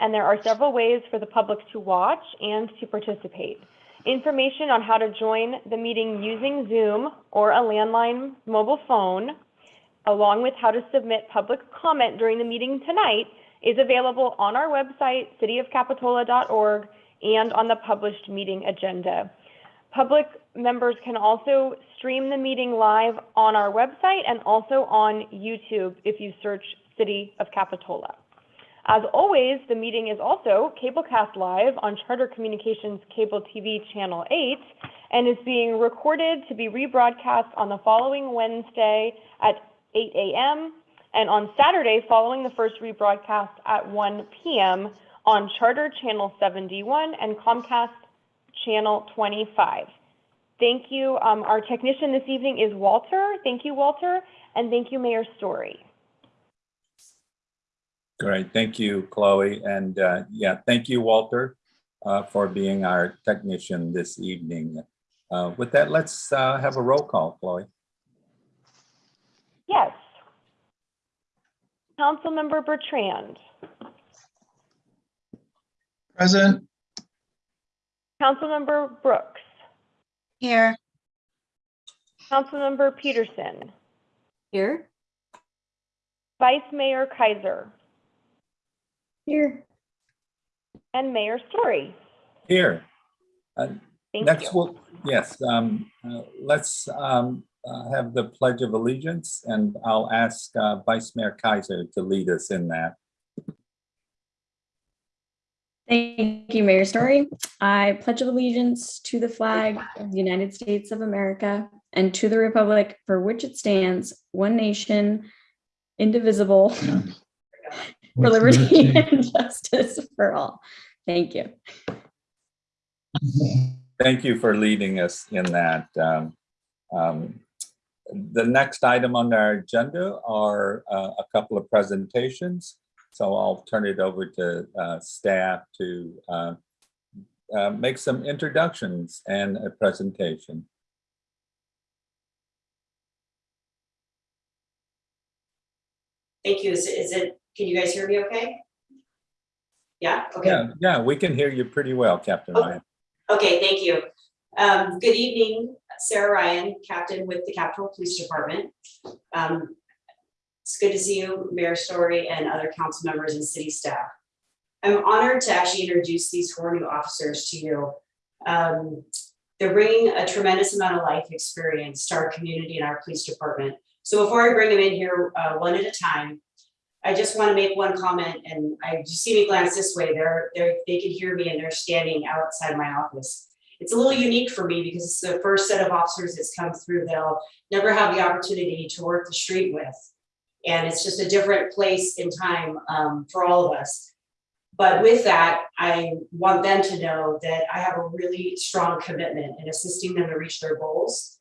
and there are several ways for the public to watch and to participate. Information on how to join the meeting using Zoom or a landline mobile phone, along with how to submit public comment during the meeting tonight, is available on our website, cityofcapitola.org, and on the published meeting agenda. Public members can also stream the meeting live on our website and also on YouTube if you search City of Capitola. As always, the meeting is also cablecast live on Charter Communications Cable TV Channel 8 and is being recorded to be rebroadcast on the following Wednesday at 8 a.m. and on Saturday following the first rebroadcast at 1 p.m. on Charter Channel 71 and Comcast Channel 25. Thank you. Um, our technician this evening is Walter. Thank you, Walter. And thank you, Mayor Story. Great, thank you, Chloe. And uh, yeah, thank you, Walter, uh, for being our technician this evening. Uh, With that, let's uh, have a roll call, Chloe. Yes. Councilmember Bertrand, Present. Councilmember Brooks, Here. Councilmember Peterson, Here. Vice Mayor Kaiser, Here. and Mayor Story. Here. Uh, Thank Next, you. we'll, yes, um, uh, let's um, uh, have the Pledge of Allegiance, and I'll ask uh, Vice Mayor Kaiser to lead us in that. Thank you, Mayor Story. I pledge allegiance to the flag of the United States of America and to the republic for which it stands, one nation, indivisible, for With liberty and justice for all. Thank you. Thank you for leading us in that. Um, um, The next item on our agenda are uh, a couple of presentations. So I'll turn it over to uh, staff to uh, uh, make some introductions and a presentation. Thank you. Is, it- is it, can you guys hear me okay? Yeah, okay. Yeah, yeah, we can hear you pretty well, Captain Oh. Ryan. Okay, thank you. Um, good evening, Sarah Ryan, Captain with the Capitola Police Department. Um, it's good to see you, Mayor Story, and other council members and city staff. I'm honored to actually introduce these four new officers to you. Um, they're bringing a tremendous amount of life experience to our community and our police department. So before I bring them in here, uh, one at a time, I just want to make one comment, and I just see me glance this way, they're, they're, they can hear me and they're standing outside my office. It's a little unique for me because it's the first set of officers that's come through that I'll never have the opportunity to work the street with. And it's just a different place in time um, for all of us. But with that, I want them to know that I have a really strong commitment in assisting them to reach their goals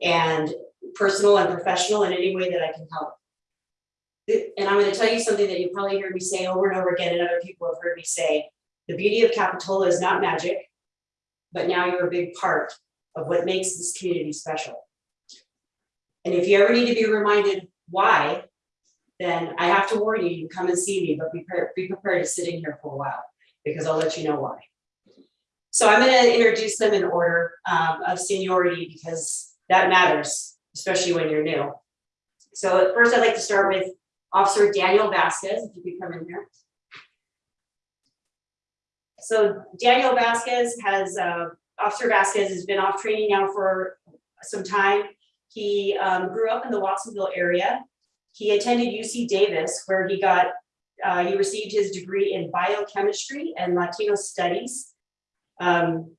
and personal and professional in any way that I can help. And I'm gonna tell you something that you probably heard me say over and over again, and other people have heard me say. The beauty of Capitola is not magic, but now you're a big part of what makes this community special. And if you ever need to be reminded why, then I have to warn you, you come and see me, but be prepared, be prepared to sit in here for a while, because I'll let you know why. So I'm gonna introduce them in order um, of seniority, because that matters, especially when you're new. So first, I'd like to start with Officer Daniel Vasquez, if you could come in here. So Daniel Vasquez has, uh, Officer Vasquez has been off training now for some time. He um, grew up in the Watsonville area. He attended UC Davis, where he got, uh, he received his degree in biochemistry and Latino studies. Um,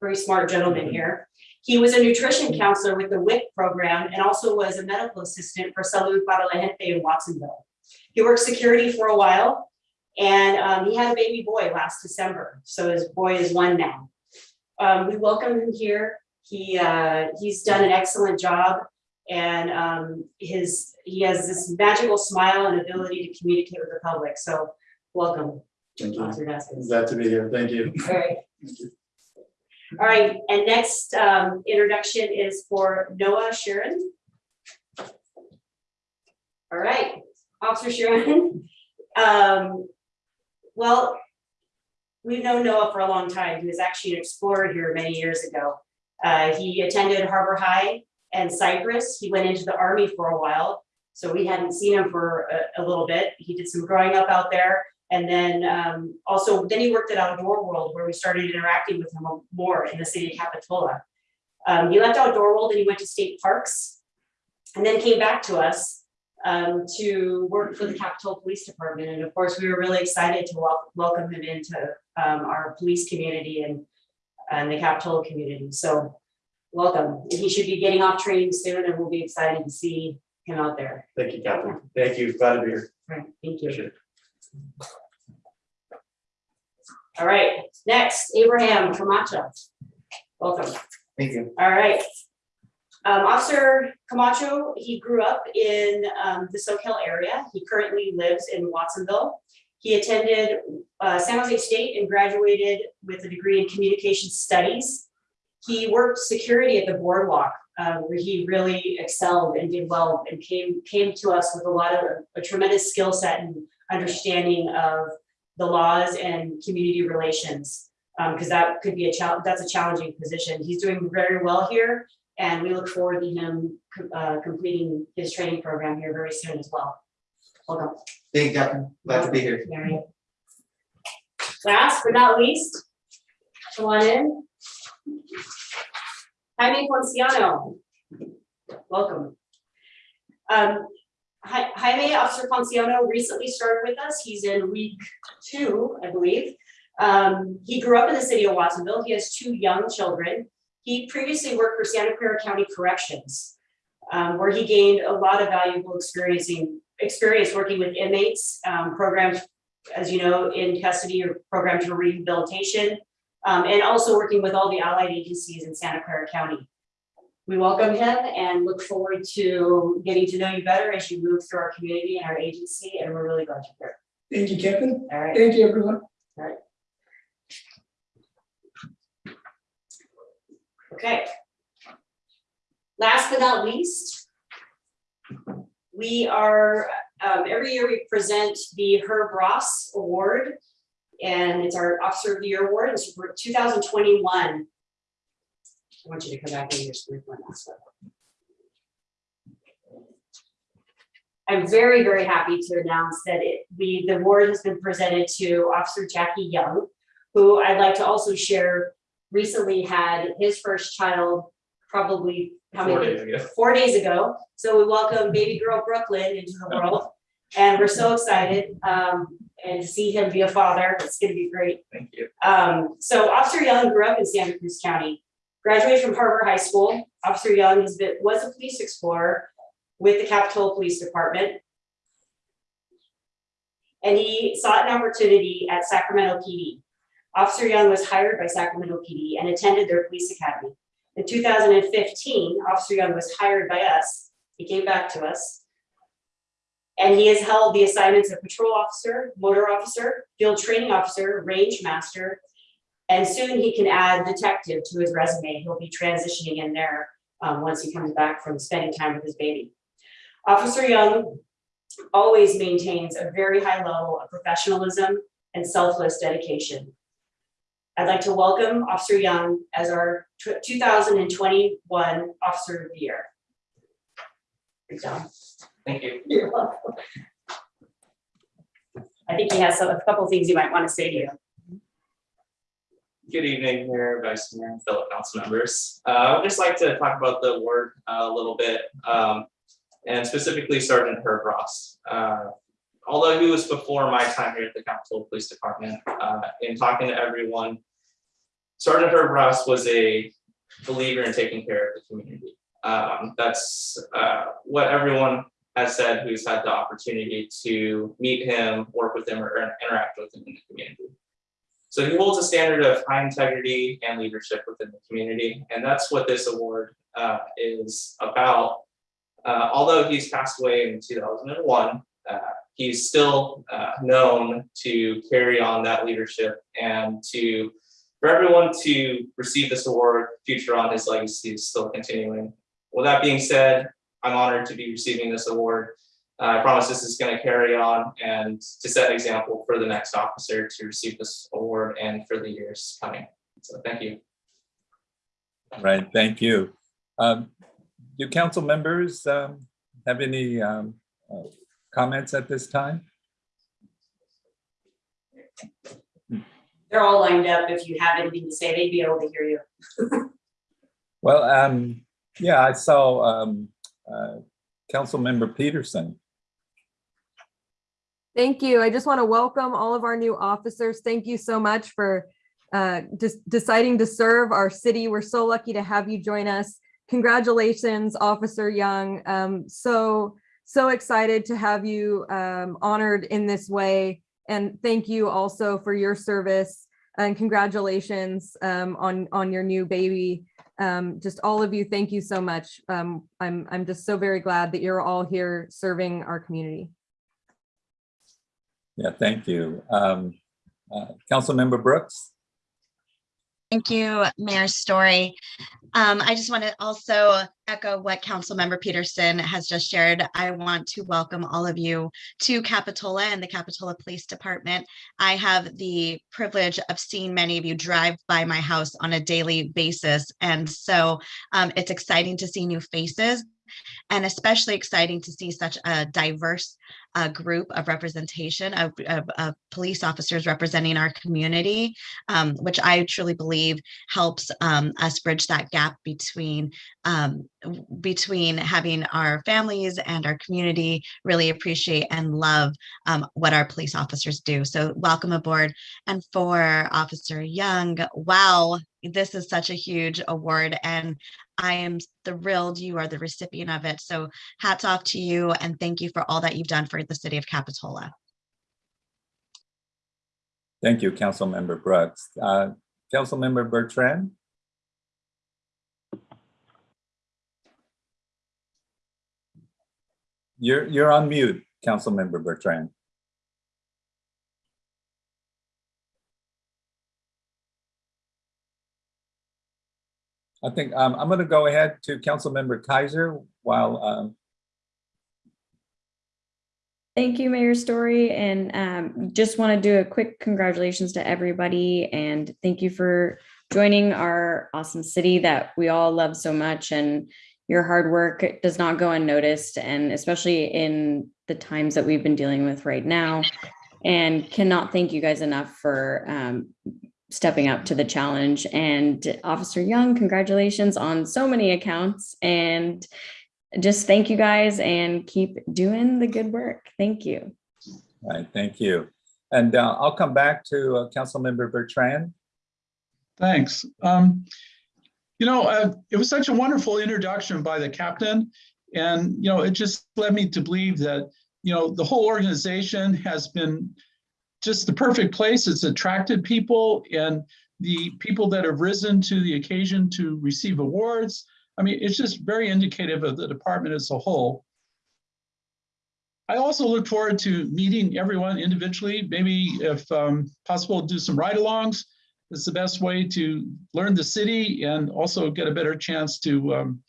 very smart gentleman here. He was a nutrition counselor with the WIC program and also was a medical assistant for Salud para la Gente in Watsonville. He worked security for a while and um, he had a baby boy last December. So his boy is one now. Um, we welcome him here. He, uh, he's done an excellent job and um, his, he has this magical smile and ability to communicate with the public. So welcome, Thank you. Glad to be here. Thank you. All right. All right, and next um, introduction is for Noah Sharon. All right, Officer Sharon. um, Well, we've known Noah for a long time. He was actually an explorer here many years ago. Uh, he attended Harbor High and Cypress. He went into the army for a while. So we hadn't seen him for a, a little bit. He did some growing up out there. And then um, also, then he worked at Outdoor World where we started interacting with him more in the city of Capitola. Um, he left Outdoor World and he went to state parks and then came back to us um, to work for the Capitola Police Department. And of course, we were really excited to wel- welcome him into um, our police community and, and the Capitola community. So welcome. And He should be getting off training soon and we'll be excited to see him out there. Thank you, Captain. Thank you. Glad to be here. Right, thank you. All right, next, Abraham Camacho. Welcome. Thank you. All right. Um, Officer Camacho, he grew up in, um, the Soquel area. He currently lives in Watsonville. He attended, uh, San Jose State and graduated with a degree in communication studies. He worked security at the boardwalk, uh, where he really excelled and did well and came, came to us with a lot of, a tremendous skill set and understanding of the laws and community relations. Um, because that could be a challenge, that's a challenging position. He's doing very well here. And we look forward to him, uh, completing his training program here very soon as well. Welcome, Thank you, Captain. Glad to be here. Mary. Last but not least, come on in. Jaime Ponciano. Welcome. Um, Jaime Officer Ponciano recently started with us. He's in week two, I believe. Um, he grew up in the city of Watsonville. He has two young children. He previously worked for Santa Clara County Corrections, um, where he gained a lot of valuable experiencing, experience working with inmates, um, programs, as you know, in custody or programs for rehabilitation, um, and also working with all the allied agencies in Santa Clara County. We welcome him and look forward to getting to know you better as you move through our community and our agency, and we're really glad you're here. Thank you, here. All right. Thank you, everyone. All right. Okay. Last but not least, we are, um, every year we present the Herb Ross Award. And it's our Officer of the Year Award, it's for two thousand twenty-one. I want you to come back in your screen one last one. I'm very, very happy to announce that it, we, the award has been presented to Officer Jackie Young, who I'd like to also share recently had his first child, probably how Four many? days ago. Four days ago. So we welcome baby girl Brooklyn into the world. And we're so excited, um, and to see him be a father. It's gonna be great. Thank you. Um, so Officer Young grew up in Santa Cruz County, graduated from Harbor High School. Officer Young has been, was a police explorer with the Capitola Police Department. And he sought an opportunity at Sacramento PD. Officer Young was hired by Sacramento PD and attended their police academy. In two thousand and fifteen, Officer Young was hired by us. He came back to us. And he has held the assignments of patrol officer, motor officer, field training officer, range master. And soon he can add detective to his resume. He'll be transitioning in there um, once he comes back from spending time with his baby. Officer Young always maintains a very high level of professionalism and selfless dedication. I'd like to welcome Officer Young as our 2021 Officer of the Year. Good job. Thank you. You're welcome. I think he has some- a couple things he might want to say to you. Good evening, Mayor, Vice Mayor, and fellow council members. Uh, I would just like to talk about the award uh, a little bit, um, and specifically Sergeant Herb Ross. Uh, Although he was before my time here at the Capitola Police Department, uh, in talking to everyone, Sergeant Herb Ross was a believer in taking care of the community. Um, That's uh, what everyone has said who's had the opportunity to meet him, work with him, or interact with him in the community. So he holds a standard of high integrity and leadership within the community, and that's what this award uh, is about. Uh, although he's passed away in two thousand and one, uh, he's still uh, known to carry on that leadership and to for everyone to receive this award, future on his legacy is still continuing. With that being said, I'm honored to be receiving this award. I promise this is going to carry on and to set an example for the next officer to receive this award and for the years coming. So thank you. Right, thank you. Um, Do council members um, have any um, uh, comments at this time? They're all lined up. If you have anything to say, they'd be able to hear you. Well, um, yeah, I saw um, uh, Councilmember Peterson. Thank you. I just want to welcome all of our new officers. Thank you so much for uh, just deciding to serve our city. We're so lucky to have you join us. Congratulations, Officer Young. Um, So, so excited to have you um, honored in this way. And thank you also for your service and congratulations um, on, on your new baby. Um, Just all of you, thank you so much. Um, I'm, I'm just so very glad that you're all here serving our community. Yeah, thank you. Um, uh, Councilmember Brooks? Thank you, Mayor Story. Um, I just want to also echo what Councilmember Peterson has just shared. I want to welcome all of you to Capitola and the Capitola Police Department. I have the privilege of seeing many of you drive by my house on a daily basis. And so um, it's exciting to see new faces and especially exciting to see such a diverse uh, group of representation of, of, of police officers representing our community, um, which I truly believe helps um, us bridge that gap between um, between having our families and our community really appreciate and love um, what our police officers do. So welcome aboard. And for Officer Young, wow, this is such a huge award and I am thrilled you are the recipient of it. So hats off to you and thank you for all that you've done for the city of Capitola. Thank you, Councilmember Brooks. Uh, Councilmember Bertrand? You're, you're on mute, Councilmember Bertrand. I think um, I'm going to go ahead to Councilmember Kaiser while um, Thank you, Mayor Story, and um, just want to do a quick congratulations to everybody and thank you for joining our awesome city that we all love so much and your hard work does not go unnoticed and especially in the times that we've been dealing with right now. And cannot thank you guys enough for um, stepping up to the challenge and Officer Young, congratulations on so many accounts and just thank you guys and keep doing the good work. Thank you. All right, thank you. And uh, I'll come back to uh, Councilmember Bertrand. Thanks. Um, you know, uh, it was such a wonderful introduction by the captain. And, you know, it just led me to believe that, you know, the whole organization has been just the perfect place. It's attracted people and the people that have risen to the occasion to receive awards. I mean, it's just very indicative of the department as a whole. I also look forward to meeting everyone individually, maybe if um, possible, do some ride-alongs. It's the best way to learn the city and also get a better chance to um,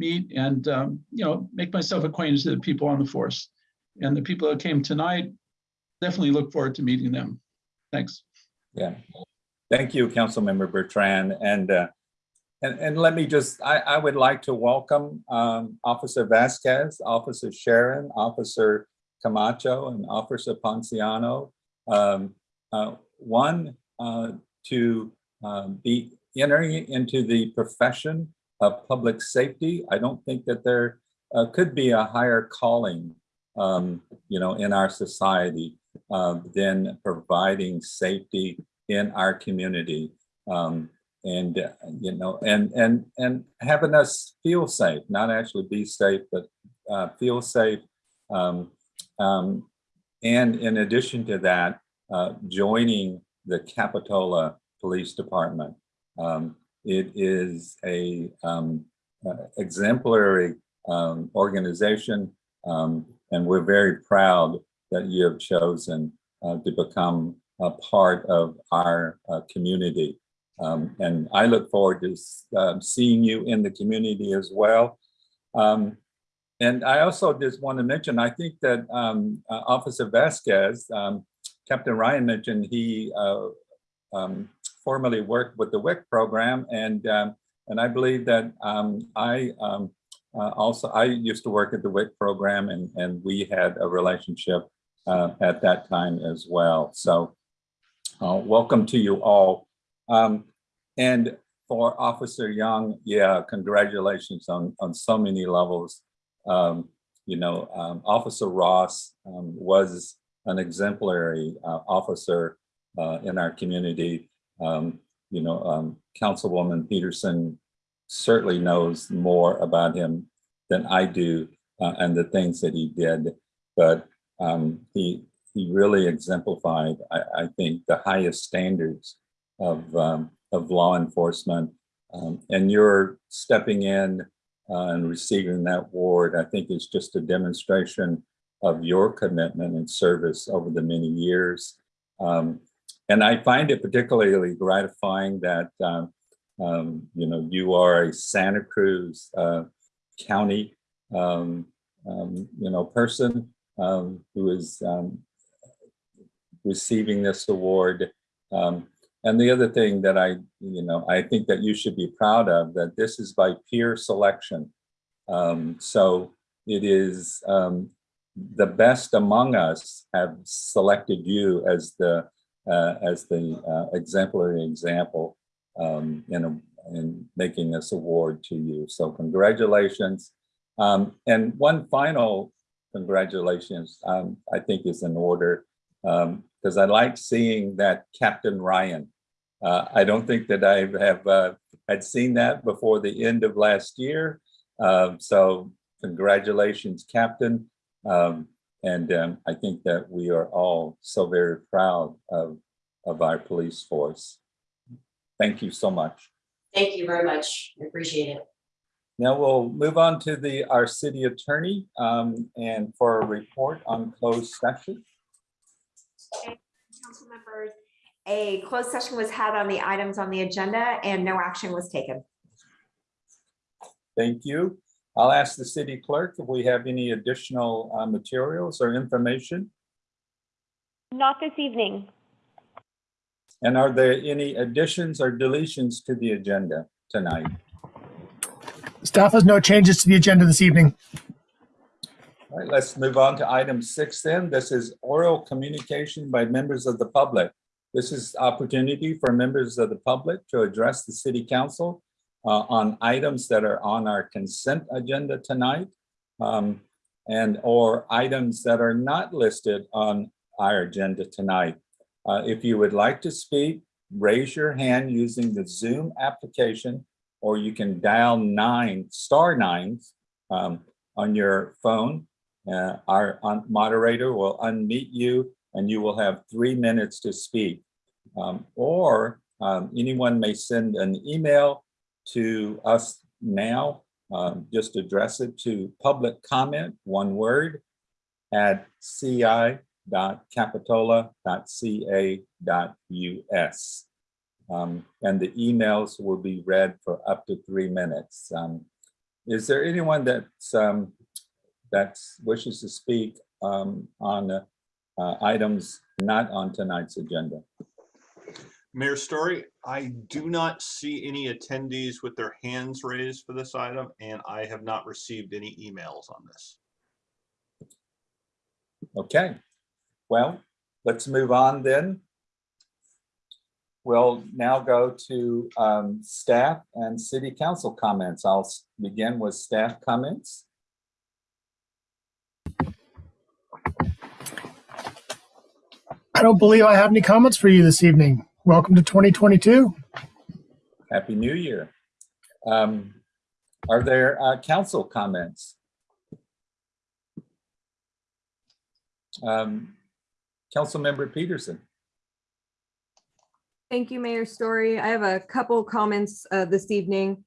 meet and, um, you know, make myself acquainted to the people on the force. And the people that came tonight, definitely look forward to meeting them. Thanks. Yeah. Thank you, Councilmember Bertrand. And, uh, and, and let me just, I, I would like to welcome um, Officer Vasquez, Officer Sharon, Officer Camacho, and Officer Ponciano. Um, uh, one, uh, to um, be entering into the profession of public safety. I don't think that there uh, could be a higher calling, um, you know, in our society than providing safety in our community. Um, and, uh, you know, and, and, and having us feel safe, not actually be safe, but uh, feel safe. Um, um, and in addition to that, uh, joining the Capitola Police Department. Um, it is a um, uh, exemplary um, organization, um, and we're very proud that you have chosen uh, to become a part of our uh, community. Um, and I look forward to um, seeing you in the community as well. Um, and I also just want to mention, I think that um, uh, Officer Vasquez, um, Captain Ryan mentioned he uh, um, formerly worked with the WIC program, and and I believe that I uh, also I used to work at the WIC program, and and we had a relationship uh, at that time as well. So, uh, welcome to you all. Um, and for Officer Young, yeah, congratulations on on so many levels. Um, you know, um, Officer Ross um, was an exemplary uh, officer uh, in our community. Um, you know, um, Councilwoman Peterson certainly knows more about him than I do uh, and the things that he did. But um, he he really exemplified, I, I think, the highest standards of um, of law enforcement. Um, and you're stepping in uh, and receiving that award, I think is just a demonstration of your commitment and service over the many years. Um, and I find it particularly gratifying that, um, um, you know, you are a Santa Cruz uh, County, you know, person um, who is um, receiving this award. Um, and the other thing that I, you know, I think that you should be proud of that this is by peer selection. Um, so it is um, the best among us have selected you as the uh, as the uh, exemplary example um, in a, in making this award to you. So congratulations. Um, and one final congratulations, um, I think is in order because I like seeing that Captain Ryan. Uh, I don't think that I have uh, had seen that before the end of last year. Um, so congratulations, Captain. Um, and um, I think that we are all so very proud of, of our police force. Thank you so much. Thank you very much. I appreciate it. Now we'll move on to the, our city attorney um, and for a report on closed session. Council members, a closed session was had on the items on the agenda and no action was taken. Thank you. I'll ask the city clerk if we have any additional uh, materials or information. Not this evening. And are there any additions or deletions to the agenda tonight? Staff has no changes to the agenda this evening. All right, let's move on to item six then. This is oral communication by members of the public. This is opportunity for members of the public to address the city council uh, on items that are on our consent agenda tonight um, and or items that are not listed on our agenda tonight. Uh, if you would like to speak, raise your hand using the Zoom application or you can dial nine, star nines um, on your phone. Uh, our un- moderator will unmute you and you will have three minutes to speak. Um, or um, anyone may send an email to us now. Um, just address it to public comment, one word, at ci.capitola.ca.us. Um, and the emails will be read for up to three minutes. Um, is there anyone that's um, that wishes to speak um, on uh, uh, items not on tonight's agenda? Mayor Story, I do not see any attendees with their hands raised for this item, and I have not received any emails on this. Okay, well, let's move on then. We'll now go to um, staff and city council comments. I'll begin with staff comments. I don't believe I have any comments for you this evening. Welcome to 2022. Happy New Year. Um, Are there uh, council comments? Um, Councilmember Peterson. Thank you, Mayor Story. I have a couple comments uh, this evening.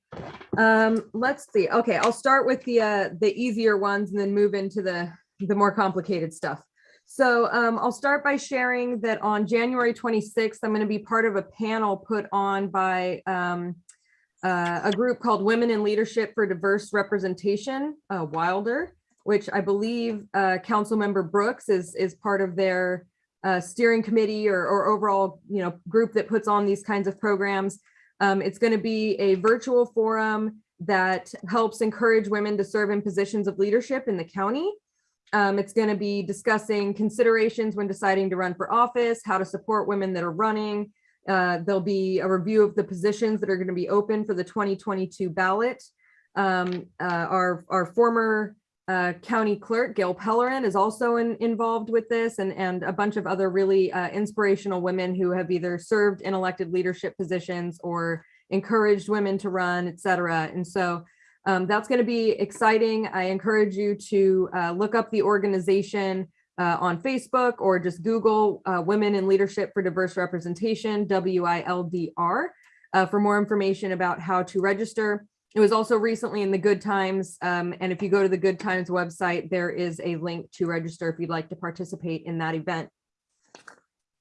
Um, Let's see. Okay, I'll start with the, uh, the easier ones and then move into the, the more complicated stuff. So um, I'll start by sharing that on January 26th, I'm going to be part of a panel put on by um, uh, a group called Women in Leadership for Diverse Representation, uh, WILDR. which I believe uh, Councilmember Brooks is, is part of their uh, steering committee or, or overall, you know, group that puts on these kinds of programs. Um, It's going to be a virtual forum that helps encourage women to serve in positions of leadership in the county. Um, It's going to be discussing considerations when deciding to run for office, how to support women that are running, uh, there'll be a review of the positions that are going to be open for the 2022 ballot. Um, uh, our, our former uh, county clerk, Gail Pellerin, is also in- involved with this and, and a bunch of other really uh, inspirational women who have either served in elected leadership positions or encouraged women to run, et cetera. And so um, that's going to be exciting. I encourage you to uh, look up the organization uh, on Facebook or just Google uh, Women in Leadership for Diverse Representation, WILDR, uh, for more information about how to register. It was also recently in the Good Times, um, and if you go to the Good Times website, there is a link to register if you'd like to participate in that event.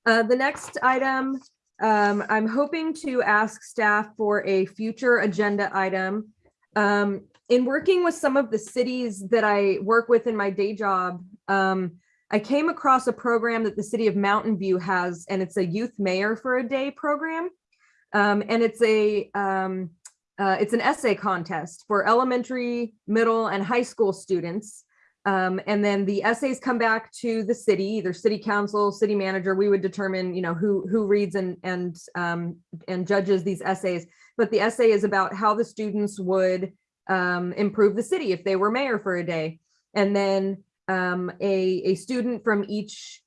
Uh, the next item, um, I'm hoping to ask staff for a future agenda item. Um, in working with some of the cities that I work with in my day job, um, I came across a program that the city of Mountain View has, and it's a youth mayor for a day program. Um, and it's a um, uh, it's an essay contest for elementary, middle, and high school students. Um, and then the essays come back to the city, either city council, city manager. We would determine, you know, who who reads and and um, and judges these essays. But the essay is about how the students would um, improve the city if they were mayor for a day. And then um, a, a student from each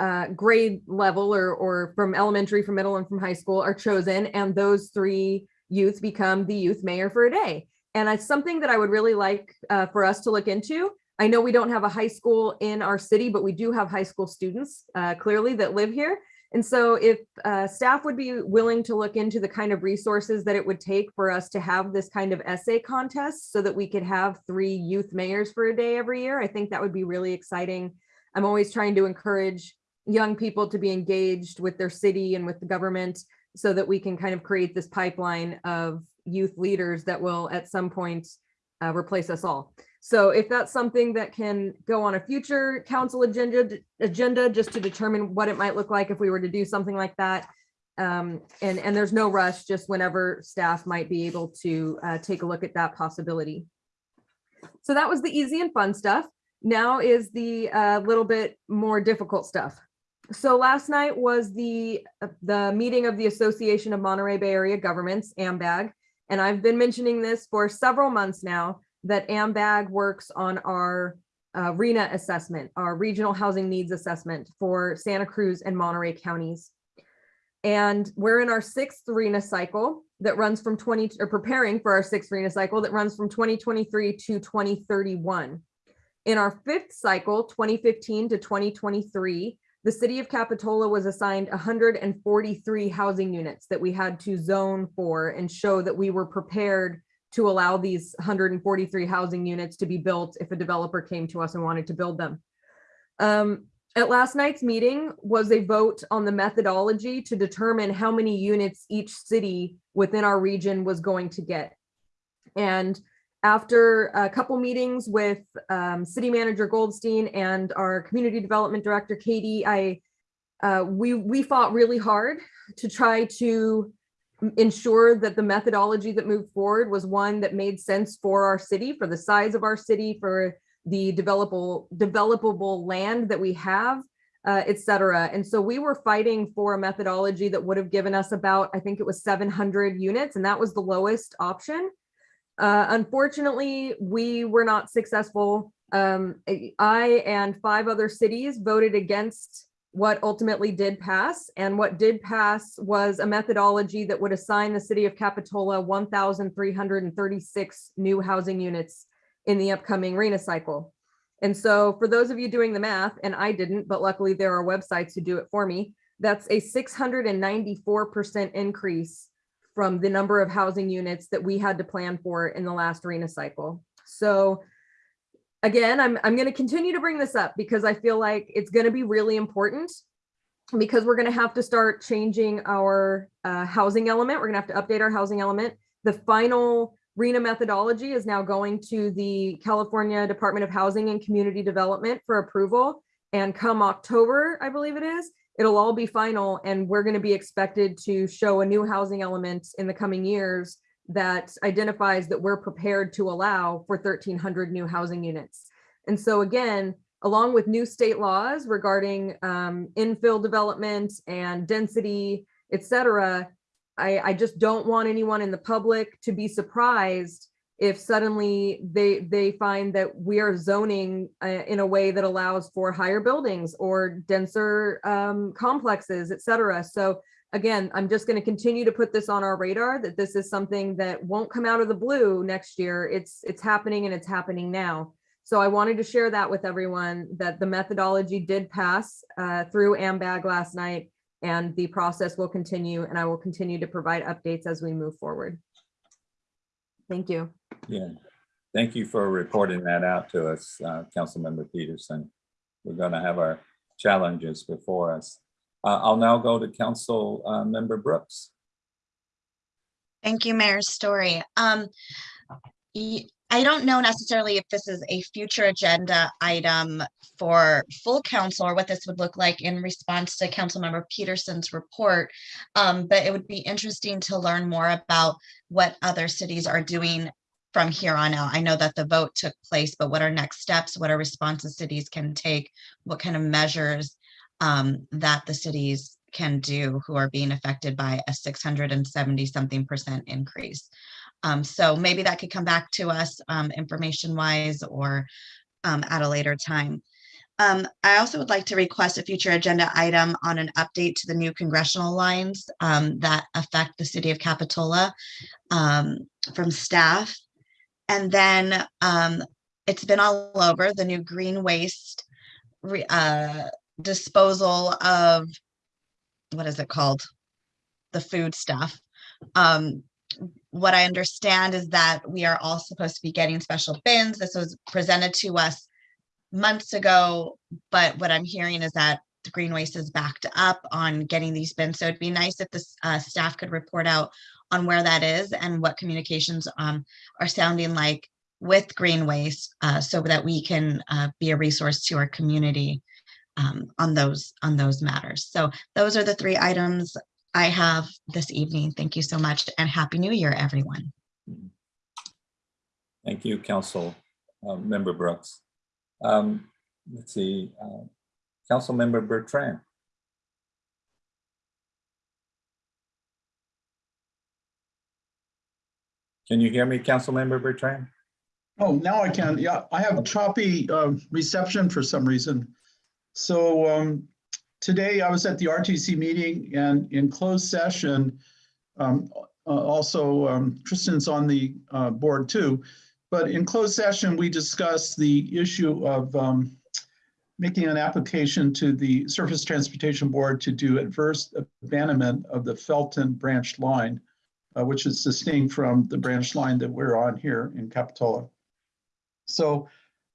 uh, grade level or, or from elementary, from middle and from high school are chosen and those three youth become the youth mayor for a day. And it's something that I would really like uh, for us to look into. I know we don't have a high school in our city, but we do have high school students uh, clearly that live here. And so if uh, staff would be willing to look into the kind of resources that it would take for us to have this kind of essay contest so that we could have three youth mayors for a day every year, I think that would be really exciting. I'm always trying to encourage young people to be engaged with their city and with the government so that we can kind of create this pipeline of youth leaders that will at some point uh, replace us all. So if that's something that can go on a future council agenda, agenda just to determine what it might look like if we were to do something like that. Um, and, and there's no rush, just whenever staff might be able to uh, take a look at that possibility. So that was the easy and fun stuff. Now is the uh, little bit more difficult stuff. So last night was the, uh, the meeting of the Association of Monterey Bay Area Governments, AMBAG. And I've been mentioning this for several months now that AMBAG works on our uh, RHNA assessment, our regional housing needs assessment for Santa Cruz and Monterey counties. And we're in our sixth RHNA cycle that runs from 20 or preparing for our sixth RHNA cycle that runs from 2023 to 2031. In our fifth cycle, 2015 to 2023, the city of Capitola was assigned 143 housing units that we had to zone for and show that we were prepared to allow these 143 housing units to be built if a developer came to us and wanted to build them. Um, at last night's meeting was a vote on the methodology to determine how many units each city within our region was going to get. And after a couple meetings with um, city manager Goldstein and our community development director, Katie, I uh, we, we fought really hard to try to ensure that the methodology that moved forward was one that made sense for our city, for the size of our city, for the developable developable land that we have, uh, et cetera. And so we were fighting for a methodology that would have given us about, I think it was 700 units, and that was the lowest option. Uh, unfortunately, we were not successful. Um, I and five other cities voted against what ultimately did pass. And what did pass was a methodology that would assign the city of Capitola 1,336 new housing units in the upcoming RHNA cycle. And so for those of you doing the math, and I didn't, but luckily there are websites who do it for me, that's a 694% increase from the number of housing units that we had to plan for in the last RHNA cycle. So again, I'm, I'm going to continue to bring this up because I feel like it's going to be really important because we're going to have to start changing our uh, housing element. We're going to have to update our housing element. The final RHNA methodology is now going to the California Department of Housing and Community Development for approval. And come October, I believe it is, it'll all be final and we're going to be expected to show a new housing element in the coming years that identifies that we're prepared to allow for 1,300 new housing units. And so again, along with new state laws regarding um, infill development and density, et cetera, I, I just don't want anyone in the public to be surprised if suddenly they they find that we are zoning uh, in a way that allows for higher buildings or denser um, complexes, et cetera. So again, I'm just going to continue to put this on our radar that this is something that won't come out of the blue next year. It's it's happening and it's happening now. So I wanted to share that with everyone that the methodology did pass uh, through AMBAG last night and the process will continue and I will continue to provide updates as we move forward. Thank you. Yeah, thank you for reporting that out to us, uh, Councilmember Peterson. We're gonna have our challenges before us. Uh, I'll now go to Council uh, Member Brooks. Thank you, Mayor Story. Um, y- I don't know necessarily if this is a future agenda item for full council or what this would look like in response to Councilmember Peterson's report. Um, but it would be interesting to learn more about what other cities are doing from here on out. I know that the vote took place, but what are next steps? What are responses cities can take? What kind of measures um, that the cities can do who are being affected by a 670 something percent increase? Um, so maybe that could come back to us um, information wise or um, at a later time. Um, I also would like to request a future agenda item on an update to the new congressional lines um, that affect the city of Capitola um, from staff. And then um, it's been all over the new green waste re- uh, disposal of what is it called? The food stuff. Um, what I understand is that we are all supposed to be getting special bins. This was presented to us months ago, but what I'm hearing is that the Green Waste is backed up on getting these bins. So it'd be nice if the uh, staff could report out on where that is and what communications um, are sounding like with Green Waste uh, so that we can uh, be a resource to our community um, on those on those matters. So those are the three items I have this evening. Thank you so much and Happy New Year, everyone. Thank you, Council uh, Member Brooks. Um, Let's see, uh, Councilmember Bertrand. Can you hear me, Councilmember Bertrand? Oh, now I can. Yeah, I have choppy uh, reception for some reason. So um, today I was at the RTC meeting and in closed session, um, uh, also um, Tristan's on the uh, board too. But in closed session, we discussed the issue of um, making an application to the Surface Transportation Board to do adverse abandonment of the Felton branch line, uh, which is distinct from the branch line that we're on here in Capitola. So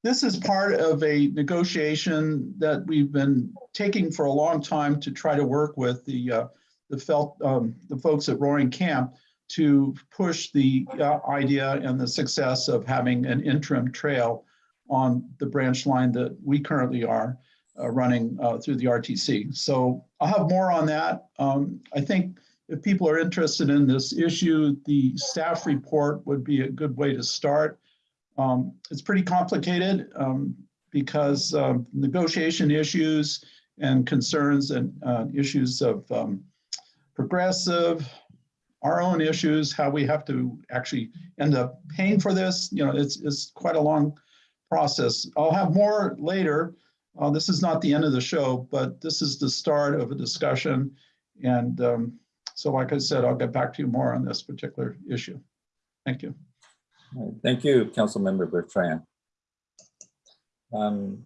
this is part of a negotiation that we've been taking for a long time to try to work with the uh, the felt um, the folks at Roaring Camp to push the uh, idea and the success of having an interim trail on the branch line that we currently are uh, running uh, through the RTC. So I'll have more on that. Um, I think if people are interested in this issue, the staff report would be a good way to start. Um, it's pretty complicated um, because negotiation issues and concerns and uh, issues of um, progressive, our own issues, how we have to actually end up paying for this. You know, it's, it's quite a long process. I'll have more later. Uh, this is not the end of the show, but this is the start of a discussion. And um, so like I said, I'll get back to you more on this particular issue. Thank you. Thank you, Council Member Bertrand. Um,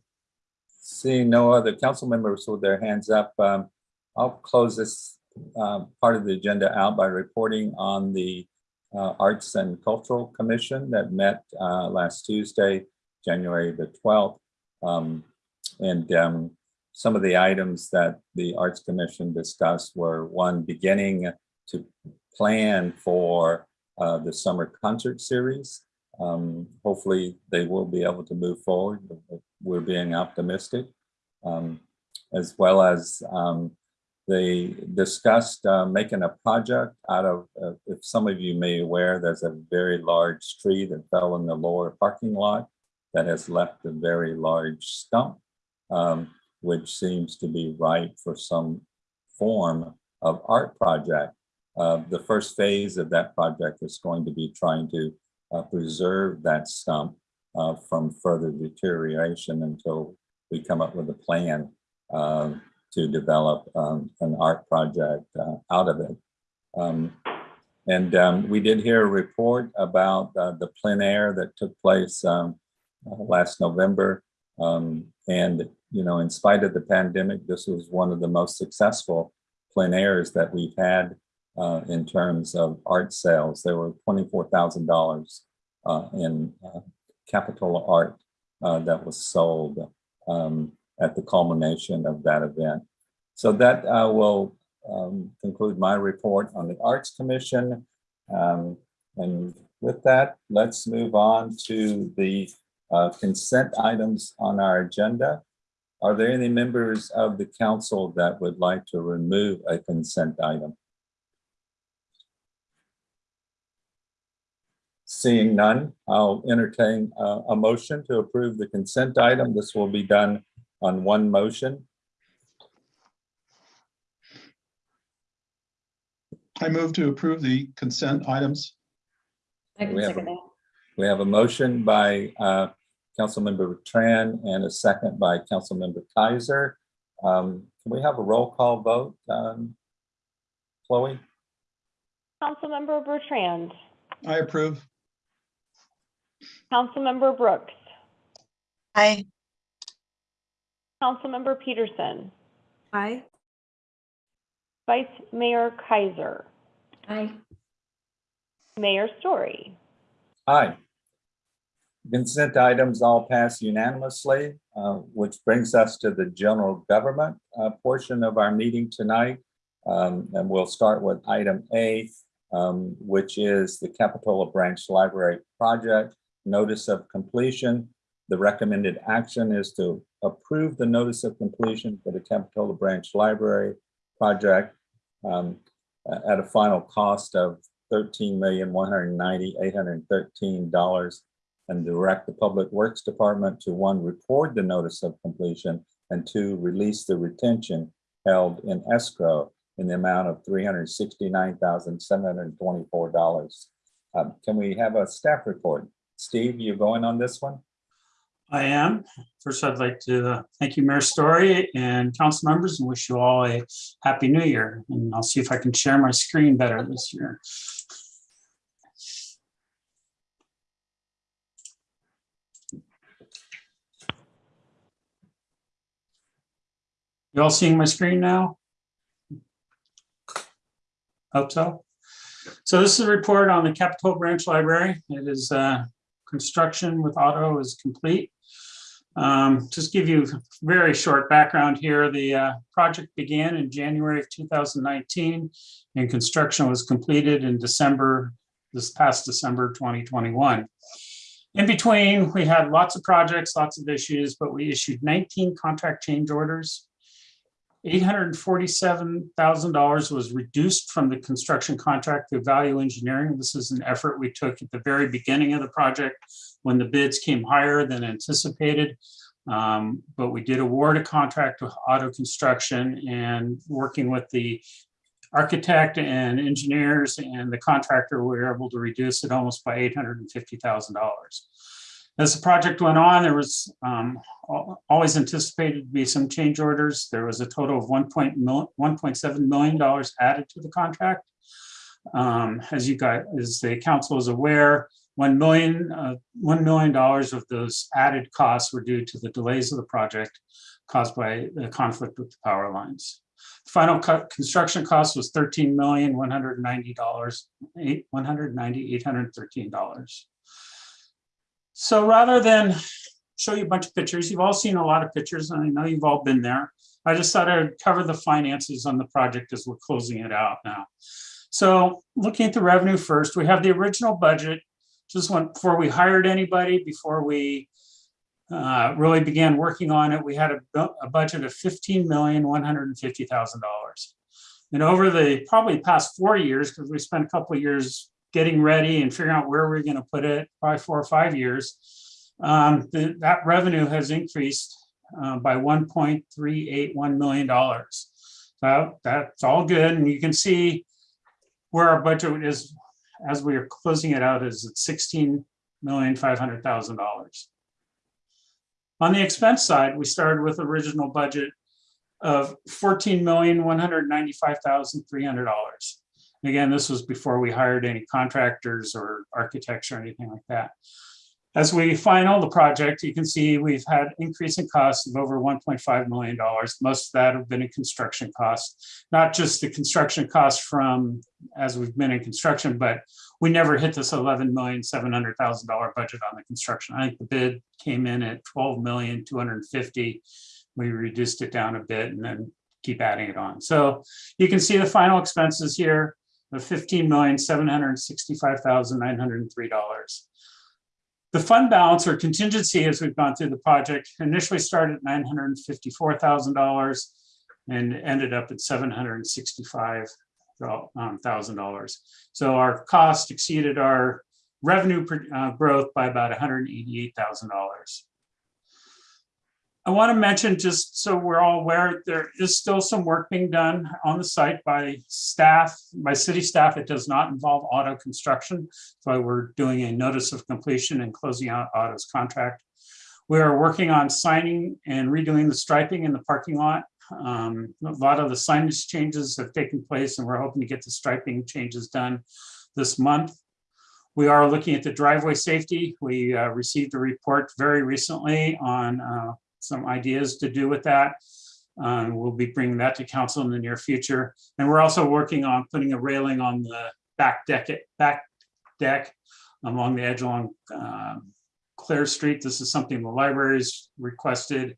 Seeing no other council members with their hands up, um, I'll close this uh, part of the agenda out by reporting on the uh, Arts and Cultural Commission that met uh, last Tuesday, January the 12th. Um, And um, some of the items that the Arts Commission discussed were one, beginning to plan for uh, the summer concert series. Um, hopefully they will be able to move forward. We're being optimistic. Um, as well as um, they discussed uh, making a project out of, uh, if some of you may be aware, there's a very large tree that fell in the lower parking lot that has left a very large stump, um, which seems to be ripe for some form of art project. Uh, the first phase of that project is going to be trying to uh, preserve that stump uh, from further deterioration until we come up with a plan um, to develop um, an art project uh, out of it. Um, and um, we did hear a report about uh, the plein air that took place um, uh, last November. Um, and, you know, in spite of the pandemic, this was one of the most successful plein airs that we've had uh, in terms of art sales. There were $24,000 uh, in uh, Capitola art that was sold um, at the culmination of that event. So that uh, will um, conclude my report on the Arts Commission. Um, and with that, let's move on to the uh, consent items on our agenda. Are there any members of the council that would like to remove a consent item? Seeing none, I'll entertain uh, a motion to approve the consent item. This will be done on one motion. I move to approve the consent items. I can We have second that. We have a motion by uh, Councilmember Tran and a second by Councilmember Kaiser. Um, Can we have a roll call vote? um, Chloe? Councilmember Bertrand, I approve. Councilmember Brooks, Aye. Councilmember Peterson, Aye. Vice Mayor Kaiser, Aye. Mayor Storey. Aye. Consent items all pass unanimously, uh, which brings us to the general government uh, portion of our meeting tonight. Um, And we'll start with item A, um, which is the Capitola Branch Library Project Notice of Completion. The recommended action is to approve the notice of completion for the Capitola Branch Library Project um, at a final cost of thirteen million, one hundred ninety, eight hundred and direct the Public Works Department to one, record the notice of completion and two, release the retention held in escrow in the amount of three hundred sixty-nine thousand, seven hundred and twenty-four dollars. Um, Can we have a staff report? Steve, you going on this one? I am. First, I'd like to uh, thank you, Mayor Storey and council members and wish you all a happy new year. And I'll see if I can share my screen better this year. You all seeing my screen now? Hope so. So this is a report on the Capitola Branch Library. It is uh, construction with Otto is complete. Um, Just give you very short background here. The uh, project began in January of 2019 and construction was completed in December, this past December 2021. In between, we had lots of projects, lots of issues, but we issued 19 contract change orders. $847,000 was reduced from the construction contract through value engineering. This is an effort we took at the very beginning of the project when the bids came higher than anticipated. Um, But we did award a contract with Otto construction and working with the architect and engineers and the contractor, we were able to reduce it almost by $850,000. As the project went on, there was um, always anticipated to be some change orders. There was a total of one point $1.7 million added to the contract. Um, As you guys, as the council is aware, 1 million, uh, $1 million of those added costs were due to the delays of the project caused by the conflict with the power lines. The Final cut, construction cost was $13 million, $190, eight- $190, $813. So rather than show you a bunch of pictures, you've all seen a lot of pictures, and I know you've all been there. I just thought I'd cover the finances on the project as we're closing it out now. So looking at the revenue first, we have the original budget. Just went, before we hired anybody, before we uh, really began working on it, we had a, a budget of fifteen million, one hundred and over the probably past four years, because we spent a couple of years getting ready and figuring out where we're gonna put it, probably four or five years, um, the- that revenue has increased uh, by one point three eight one million dollars. So that's all good, and you can see where our budget is as we are closing it out is at sixteen million five hundred thousand dollars. On the expense side, we started with original budget of fourteen million one hundred ninety-five thousand three hundred dollars. Again, this was before we hired any contractors or architects or anything like that. As we final the project, you can see we've had increasing costs of over $1.5 million. Most of that have been in construction costs, not just the construction costs from as we've been in construction, but we never hit this $11,700,000 budget on the construction. I think the bid came in at 12,250. We reduced it down a bit and then keep adding it on. So you can see the final expenses here of $15,765,903. The fund balance or contingency as we've gone through the project initially started at $954,000 and ended up at $765,000. So our cost exceeded our revenue uh, growth by about $188,000. I want to mention, just so we're all aware, there is still some work being done on the site by staff, by city staff. It does not involve Otto construction. Why we're doing a notice of completion and closing out Otto's contract. We are working on signing and redoing the striping in the parking lot. Um, A lot of the signage changes have taken place and we're hoping to get the striping changes done this month. We are looking at the driveway safety. We uh, received a report very recently on uh, some ideas to do with that. Um, We'll be bringing that to council in the near future. And we're also working on putting a railing on the back deck, back deck along the edge along um, Clare Street. This is something the libraries requested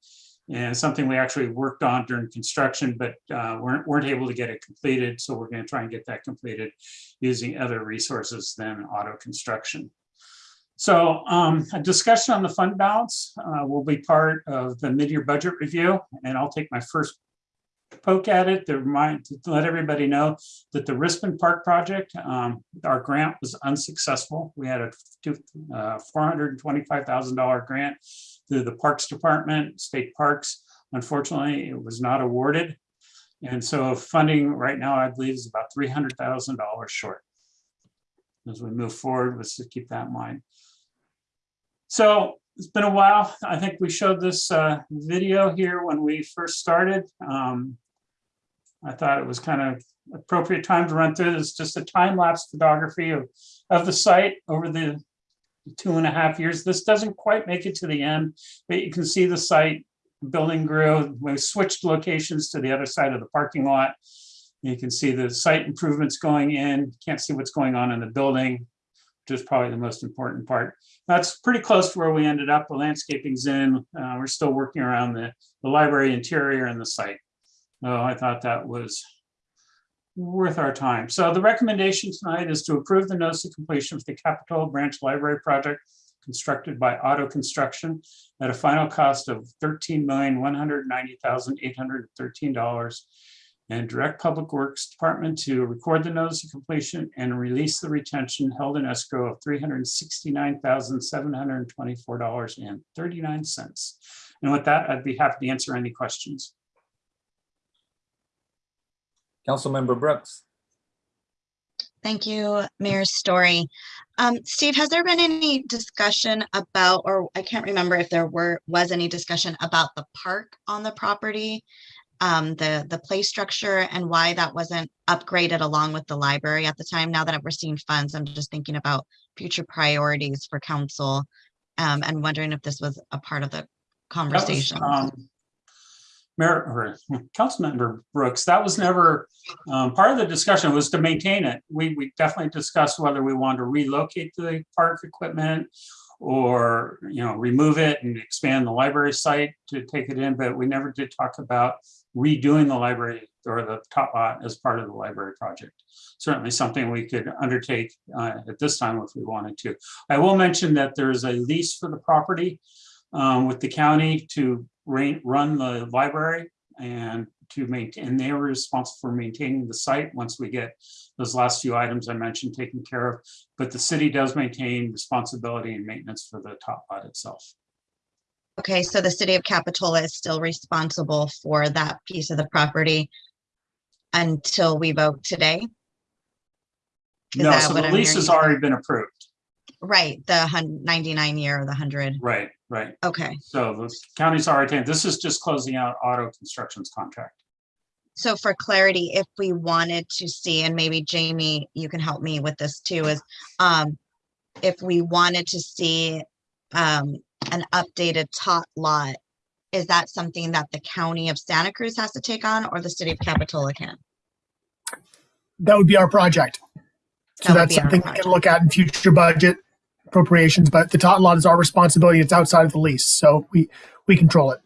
and something we actually worked on during construction, but uh, weren't, weren't able to get it completed. So we're going to try and get that completed using other resources than Otto construction. So um, a discussion on the fund balance uh, will be part of the mid-year budget review, and I'll take my first poke at it to remind, to let everybody know that the Rispin Park project, um, our grant was unsuccessful. We had a uh, $425,000 grant through the Parks Department, State Parks. Unfortunately, it was not awarded. And so funding right now, I believe, is about $300,000 short. As we move forward, let's keep that in mind. So it's been a while. I think we showed this uh, video here when we first started. Um, I thought it was kind of appropriate time to run through this, just a time lapse photography of, of the site over the two and a half years. This doesn't quite make it to the end, but you can see the site building grew. We switched locations to the other side of the parking lot. You can see the site improvements going in. Can't see what's going on in the building, which is probably the most important part. That's pretty close to where we ended up. The landscaping's in. Uh, we're still working around the, the library interior and the site. So I thought that was worth our time. So the recommendation tonight is to approve the notice of completion of the Capitola Branch Library project constructed by Otto Construction at a final cost of $13,190,813 and direct Public Works Department to record the notice of completion and release the retention held in escrow of three hundred sixty-nine thousand, seven hundred twenty-four dollars and thirty-nine cents. And with that, I'd be happy to answer any questions. Councilmember Brooks. Thank you, Mayor Storey. Um, Steve, has there been any discussion about, or I can't remember if there were, was any discussion about the park on the property? Um, the, the play structure and why that wasn't upgraded along with the library at the time? Now that we're seeing funds, I'm just thinking about future priorities for council. Um, and wondering if this was a part of the was, conversation. um, Mayor, or Councilmember Brooks, that was never, um, part of the discussion was to maintain it. We, we definitely discussed whether we wanted to relocate the park equipment or, you know, remove it and expand the library site to take it in, but we never did talk about redoing the library or the top lot as part of the library project. Certainly something we could undertake uh, at this time if we wanted to. I will mention that there's a lease for the property um, with the county to run the library and to maintain, and they were responsible for maintaining the site once we get those last few items I mentioned taken care of. But the city does maintain responsibility and maintenance for the top lot itself. Okay, so the city of Capitola is still responsible for that piece of the property until we vote today? Is No, that so what the I'm lease has hearing? already been approved. Right, the hun- ninety-nine year or the hundred, Right, right. okay. So the county's already, taken- this is just closing out Otto construction's contract. So for clarity, if we wanted to see, and maybe Jamie, you can help me with this too, is um, if we wanted to see um, an updated tot lot, is that something that the county of Santa Cruz has to take on or the city of Capitola can? That would be our project. So That would that's something we can look at in future budget appropriations, but the tot lot is our responsibility. It's outside of the lease, so we, we control it.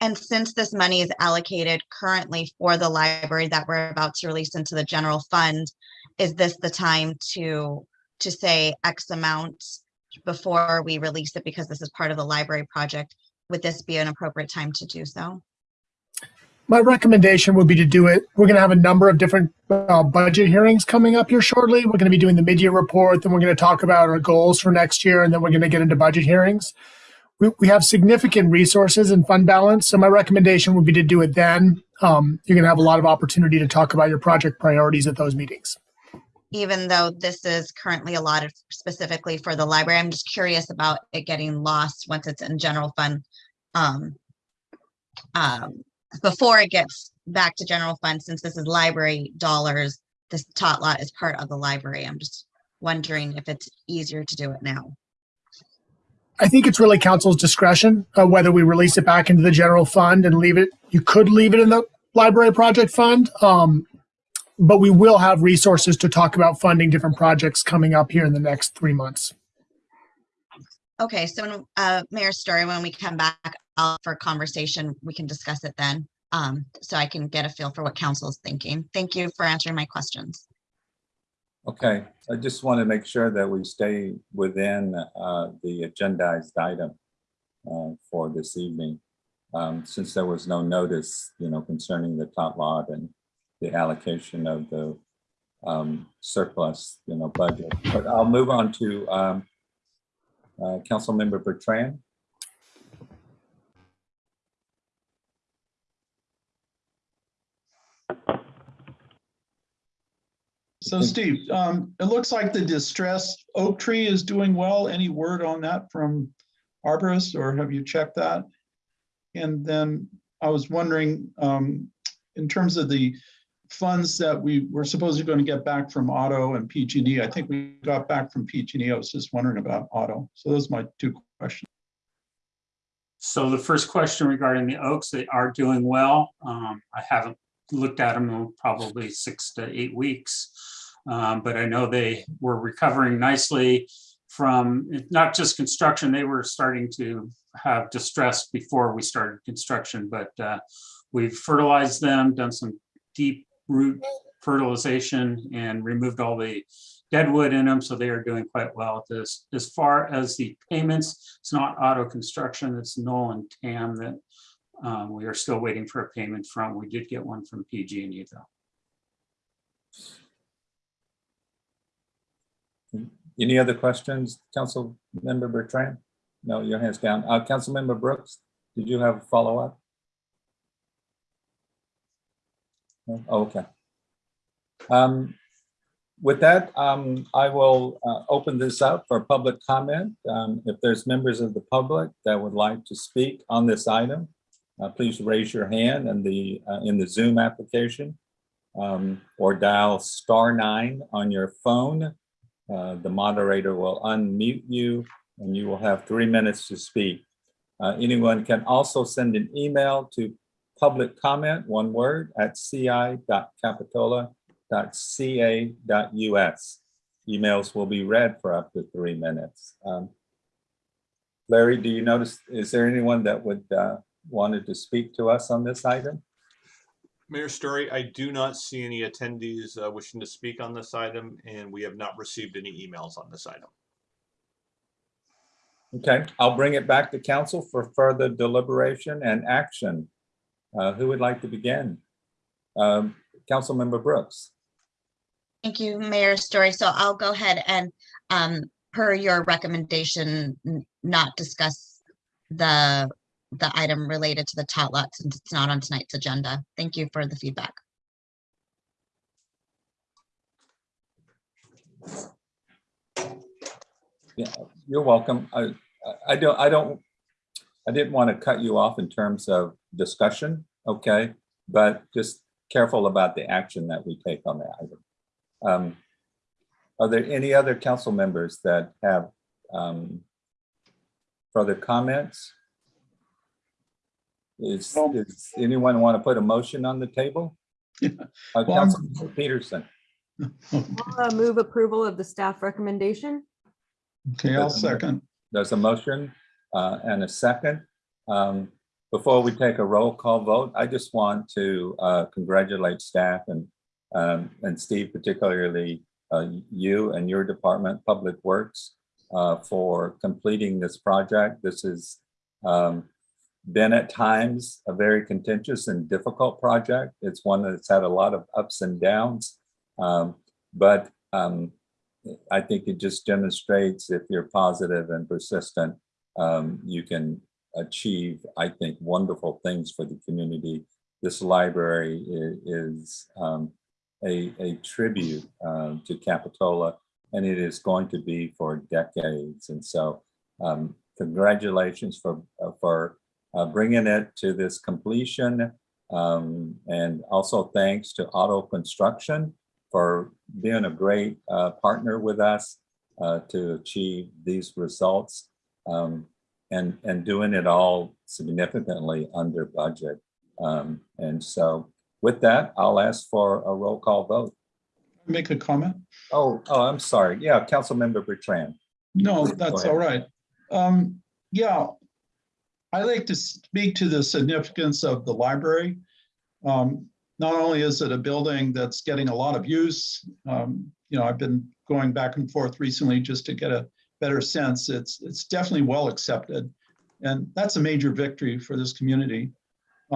And since this money is allocated currently for the library that we're about to release into the general fund, is this the time to, to say X amount before we release it because this is part of the library project? Would this be an appropriate time to do so? My recommendation would be to do it. We're going to have a number of different uh, budget hearings coming up here shortly. We're going to be doing the mid-year report, then we're going to talk about our goals for next year, and then we're going to get into budget hearings. We, we have significant resources and fund balance, so my recommendation would be to do it then. Um, you're going to have a lot of opportunity to talk about your project priorities at those meetings. Even though this is currently allotted specifically for the library, I'm just curious about it getting lost once it's in general fund. Um, um, before it gets back to general fund, since this is library dollars, this tot lot is part of the library. I'm just wondering if it's easier to do it now. I think it's really council's discretion uh, whether we release it back into the general fund and leave it. You could leave it in the library project fund, um, but we will have resources to talk about funding different projects coming up here in the next three months. Okay, so when, uh, Mayor Storey, when we come back out for conversation, we can discuss it then. Um, so I can get a feel for what council is thinking. Thank you for answering my questions. Okay, I just want to make sure that we stay within uh, the agendized item uh, for this evening. Um, Since there was no notice, you know, concerning the tot lot and the allocation of the um, surplus, you know, budget. But I'll move on to um, uh, Councilmember Bertrand. So Steve, um, it looks like the distressed oak tree is doing well. Any word on that from arborist or have you checked that? And then I was wondering, um, in terms of the funds that we were supposedly going to get back from Otto and PG&E, I think we got back from PG&E. I was just wondering about Otto. So those are my two questions. So the first question regarding the oaks, they are doing well. Um, I haven't looked at them in probably six to eight weeks. Um, but I know they were recovering nicely from not just construction, they were starting to have distress before we started construction, but uh, we've fertilized them, done some deep root fertilization and removed all the dead wood in them, so they are doing quite well at this. As far as the payments, it's not Otto construction, it's Noll and Tam that um, we are still waiting for a payment from. We did get one from PG&E though. Any other questions, Council Member Bertrand? No, your hand's down. Uh, Councilmember Brooks, did you have a follow-up? No? Oh, Okay. Um, With that, um, I will uh, open this up for public comment. Um, If there's members of the public that would like to speak on this item, uh, please raise your hand in the, uh, in the Zoom application um, or dial star nine on your phone. Uh, The moderator will unmute you and you will have three minutes to speak. Uh, Anyone can also send an email to public comment, one word, at ci.capitola.ca.us. Emails will be read for up to three minutes. Um, Larry, do you notice, is there anyone that would uh, wanted to speak to us on this item? Mayor Storey, I do not see any attendees uh, wishing to speak on this item, and we have not received any emails on this item. Okay, I'll bring it back to council for further deliberation and action. Uh, Who would like to begin? Um, Councilmember Brooks. Thank you, Mayor Storey. So I'll go ahead and, um, per your recommendation, not discuss the, the item related to the tot lot since it's not on tonight's agenda. Thank you for the feedback. Yeah, you're welcome. I, I- I don't, I don't, I didn't want to cut you off in terms of discussion, okay? But just careful about the action that we take on the item. Um, Are there any other council members that have um, further comments? Is, No. does anyone want to put a motion on the table? Uh, Well, I'm- Councilmember Peterson, Uh, Move approval of the staff recommendation. Okay, I'll second. there's a motion uh, and a second. Um, Before we take a roll call vote, I just want to uh, congratulate staff and, um, and Steve, particularly uh, you and your department, Public Works, uh, for completing this project. This has um, been at times a very contentious and difficult project. It's one that's had a lot of ups and downs. Um, But um, I think it just demonstrates if you're positive and persistent, um, you can achieve, I think, wonderful things for the community. This library is um, a, a tribute um, to Capitola, and it is going to be for decades. And so um, congratulations for, uh, for uh, bringing it to this completion. Um, And also thanks to Otto Construction for being a great uh, partner with us uh, to achieve these results um, and, and doing it all significantly under budget. Um, And so with that, I'll ask for a roll call vote. Make a comment? Oh, oh, I'm sorry. Yeah, Councilmember Bertrand. No, that's all right. Um, yeah. I like to speak to the significance of the library. Um, not only is it a building that's getting a lot of use, um, you know, I've been going back and forth recently just to get a better sense. It's, it's definitely well accepted. And that's a major victory for this community.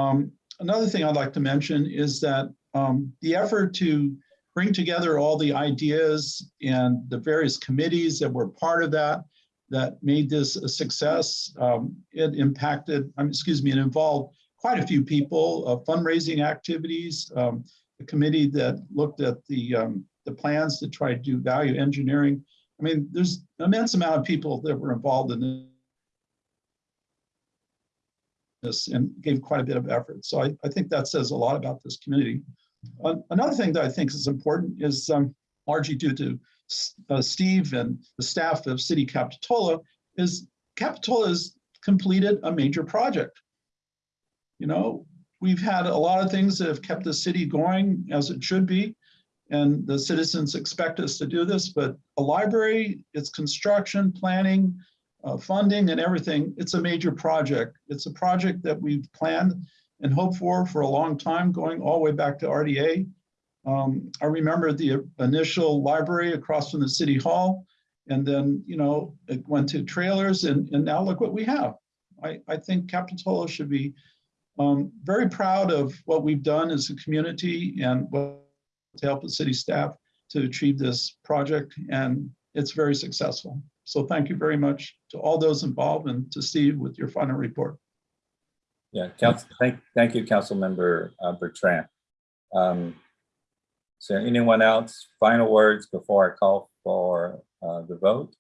Um, another thing I'd like to mention is that um, the effort to bring together all the ideas and the various committees that were part of that, that made this a success. Um, It impacted, um, excuse me, it involved quite a few people, uh, fundraising activities, um, the committee that looked at the, um, the plans to try to do value engineering. I mean, there's an immense amount of people that were involved in this and gave quite a bit of effort. So I, I think that says a lot about this community. An- Another thing that I think is important is um, largely due to uh, Steve and the staff of City Capitola is Capitola has completed a major project. You know, we've had a lot of things that have kept the city going as it should be. And the citizens expect us to do this, but a library, its construction, planning, uh, funding and everything, it's a major project. It's a project that we've planned and hoped for for a long time, going all the way back to RDA. Um, I remember the initial library across from the city hall. And then, you know, it went to trailers and, and now look what we have. I, I think Capitola should be um, very proud of what we've done as a community and what to help the city staff to achieve this project. And it's very successful. So thank you very much to all those involved and to Steve with your final report. Yeah, council, thank, thank you, Councilmember uh, Bertrand. Um, Is there anyone else? Final words before I call for uh, the vote?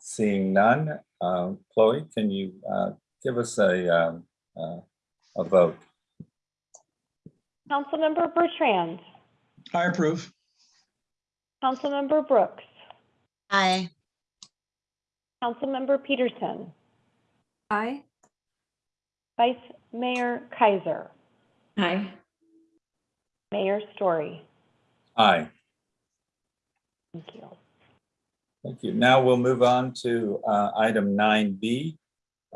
Seeing none, uh, Chloe, can you uh, give us a, um, uh, a vote? Councilmember Bertrand, I approve. Councilmember Brooks, Aye. Councilmember Peterson, Aye. Vice Mayor Kaiser, Aye. Mayor Storey. Aye. Thank you. Thank you. Now we'll move on to uh, item 9B.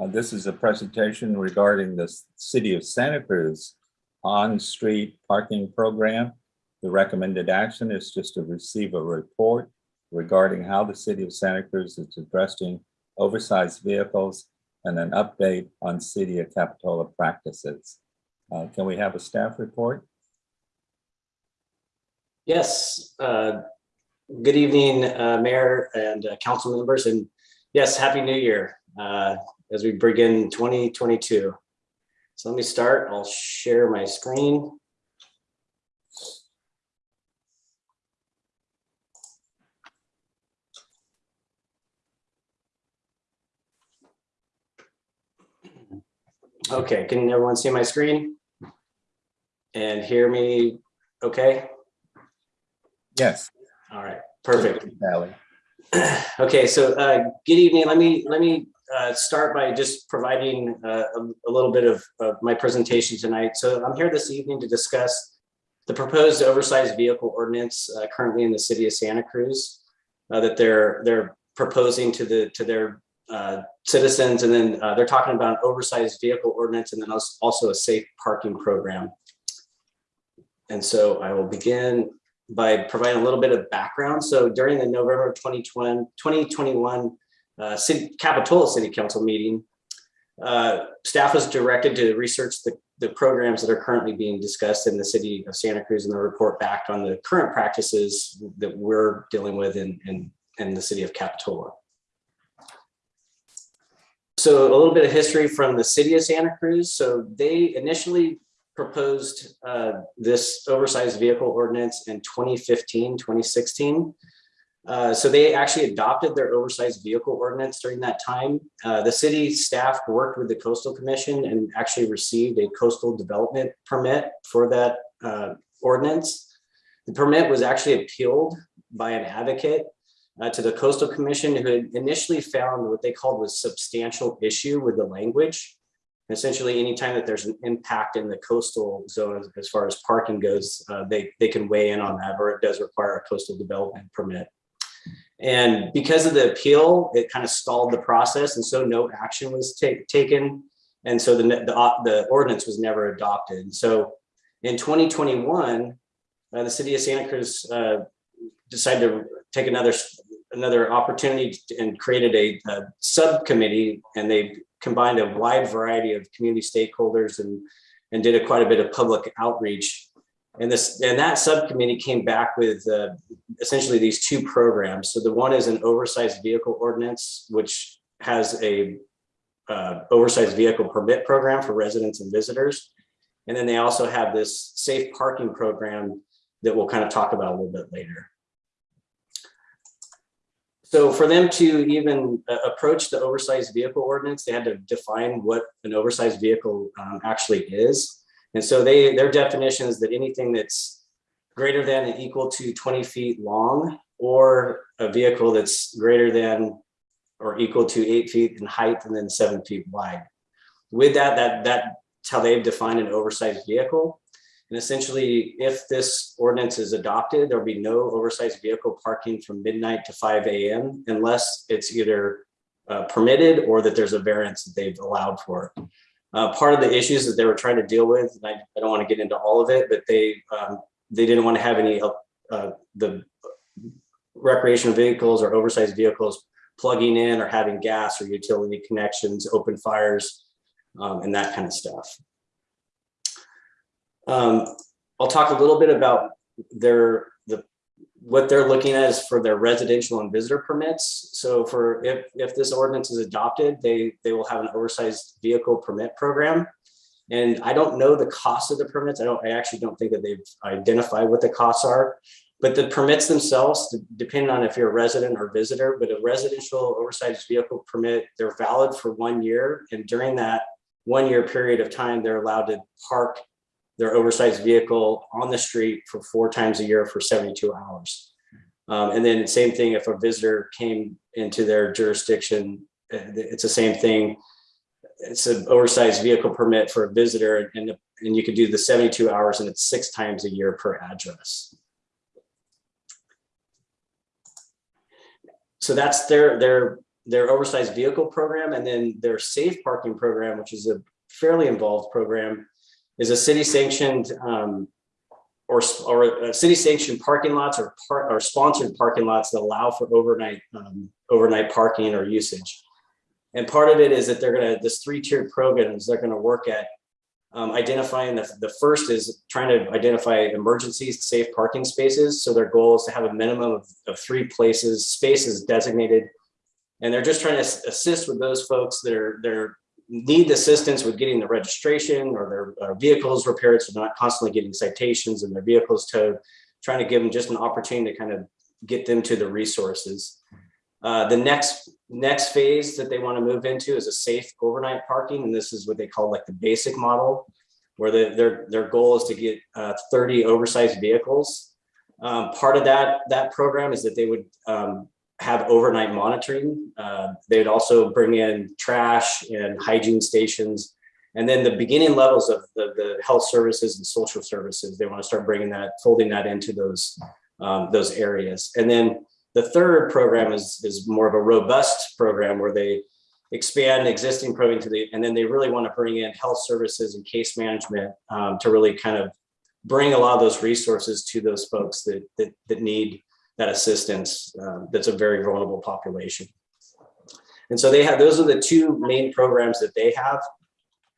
Uh, This is a presentation regarding the City of Santa Cruz on-street parking program. The recommended action is just to receive a report regarding how the city of Santa Cruz is addressing oversized vehicles and an update on city of Capitola practices. Uh, Can we have a staff report? Yes, uh, good evening, uh, Mayor and uh, council members, and yes, Happy New Year uh, as we begin 2022. So let me start. I'll share my screen. Okay, can everyone see my screen? And hear me okay? Yes. All right, perfect. Okay, so uh, good evening. Let me, let me uh, start by just providing uh, a a little bit of of my presentation tonight. So I'm here this evening to discuss the proposed oversized vehicle ordinance uh, currently in the city of Santa Cruz uh, that they're, they're proposing to the, to their uh, citizens. And then uh, they're talking about an oversized vehicle ordinance and then also a safe parking program. And so I will begin by providing a little bit of background. So during the November 2020, 2021 uh, city, Capitola City Council meeting, uh, staff was directed to research the, the programs that are currently being discussed in the city of Santa Cruz and the report back on the current practices that we're dealing with in, in, in the city of Capitola. So a little bit of history from the city of Santa Cruz. So they initially proposed uh, this oversized vehicle ordinance in 2015, 2016. Uh, so they actually adopted their oversized vehicle ordinance during that time. Uh, the city staff worked with the coastal commission and actually received a coastal development permit for that uh, ordinance. The permit was actually appealed by an advocate uh, to the coastal commission who had initially found what they called was substantial issue with the language. Essentially, anytime that there's an impact in the coastal zone as, far as parking goes, uh, they, they can weigh in on that, or it does require a coastal development permit. And because of the appeal, it kind of stalled the process, and so no action was ta- taken. And so the, the, uh, the ordinance was never adopted. So in 2021, uh, the city of Santa Cruz uh, decided to take another another opportunity and created a, a subcommittee, and they combined a wide variety of community stakeholders and and did a quite a bit of public outreach. And this and that subcommittee came back with uh, essentially these two programs. So the one is an oversized vehicle ordinance, which has a uh, oversized vehicle permit program for residents and visitors. And then they also have this safe parking program that we'll kind of talk about a little bit later. So for them to even uh, approach the oversized vehicle ordinance, they had to define what an oversized vehicle um, actually is. And so they, their definition is that anything that's greater than and equal to 20 feet long or a vehicle that's greater than or equal to eight feet in height and then seven feet wide. With that, that that's how they've defined an oversized vehicle. And essentially, if this ordinance is adopted, there'll be no oversized vehicle parking from midnight to five AM unless it's either uh, permitted or that there's a variance that they've allowed for. Uh, part of the issues that they were trying to deal with, and I, I don't want to get into all of it, but they um, they didn't want to have any uh, the recreational vehicles or oversized vehicles plugging in or having gas or utility connections, open fires, um, and that kind of stuff. Um, I'll talk a little bit about their the what they're looking at is for their residential and visitor permits. So for if if this ordinance is adopted, they they will have an oversized vehicle permit program. And I don't know the cost of the permits. I don't I actually don't think that they've identified what the costs are. But the permits themselves, depending on if you're a resident or visitor, but a residential oversized vehicle permit, they're valid for one year. And during that one year period of time, they're allowed to park their oversized vehicle on the street for four times a year for 72 hours. Um, and then same thing, if a visitor came into their jurisdiction, uh, it's the same thing. It's an oversized vehicle permit for a visitor and, and you could do the 72 hours and it's six times a year per address. So that's their, their, their oversized vehicle program and then their safe parking program, which is a fairly involved program is a city sanctioned um, or, or city sanctioned parking lots or or sponsored parking lots that allow for overnight, um, overnight parking or usage. And part of it is that they're gonna, this three-tiered programs, they're gonna work at um, identifying the, the first is trying to identify emergencies, safe parking spaces. So their goal is to have a minimum of, of three places, spaces designated. And they're just trying to assist with those folks that are, they're need assistance with getting the registration or their uh, vehicles repaired. So they're not constantly getting citations and their vehicles towed, trying to give them just an opportunity to kind of get them to the resources. Uh, the next next phase that they want to move into is a safe overnight parking, and this is what they call like the basic model, where the, their their goal is to get uh, 30 oversized vehicles. Um, part of that that program is that they would um, have overnight monitoring. Uh, they would also bring in trash and hygiene stations. And then the beginning levels of the, the health services and social services, they want to start bringing that, folding that into those, um, those areas. And then the third program is, is more of a robust program where they expand existing programming to the, and then they really want to bring in health services and case management um, to really kind of bring a lot of those resources to those folks that, that, that need that assistance. um, that's a very vulnerable population. And so they have, those are the two main programs that they have.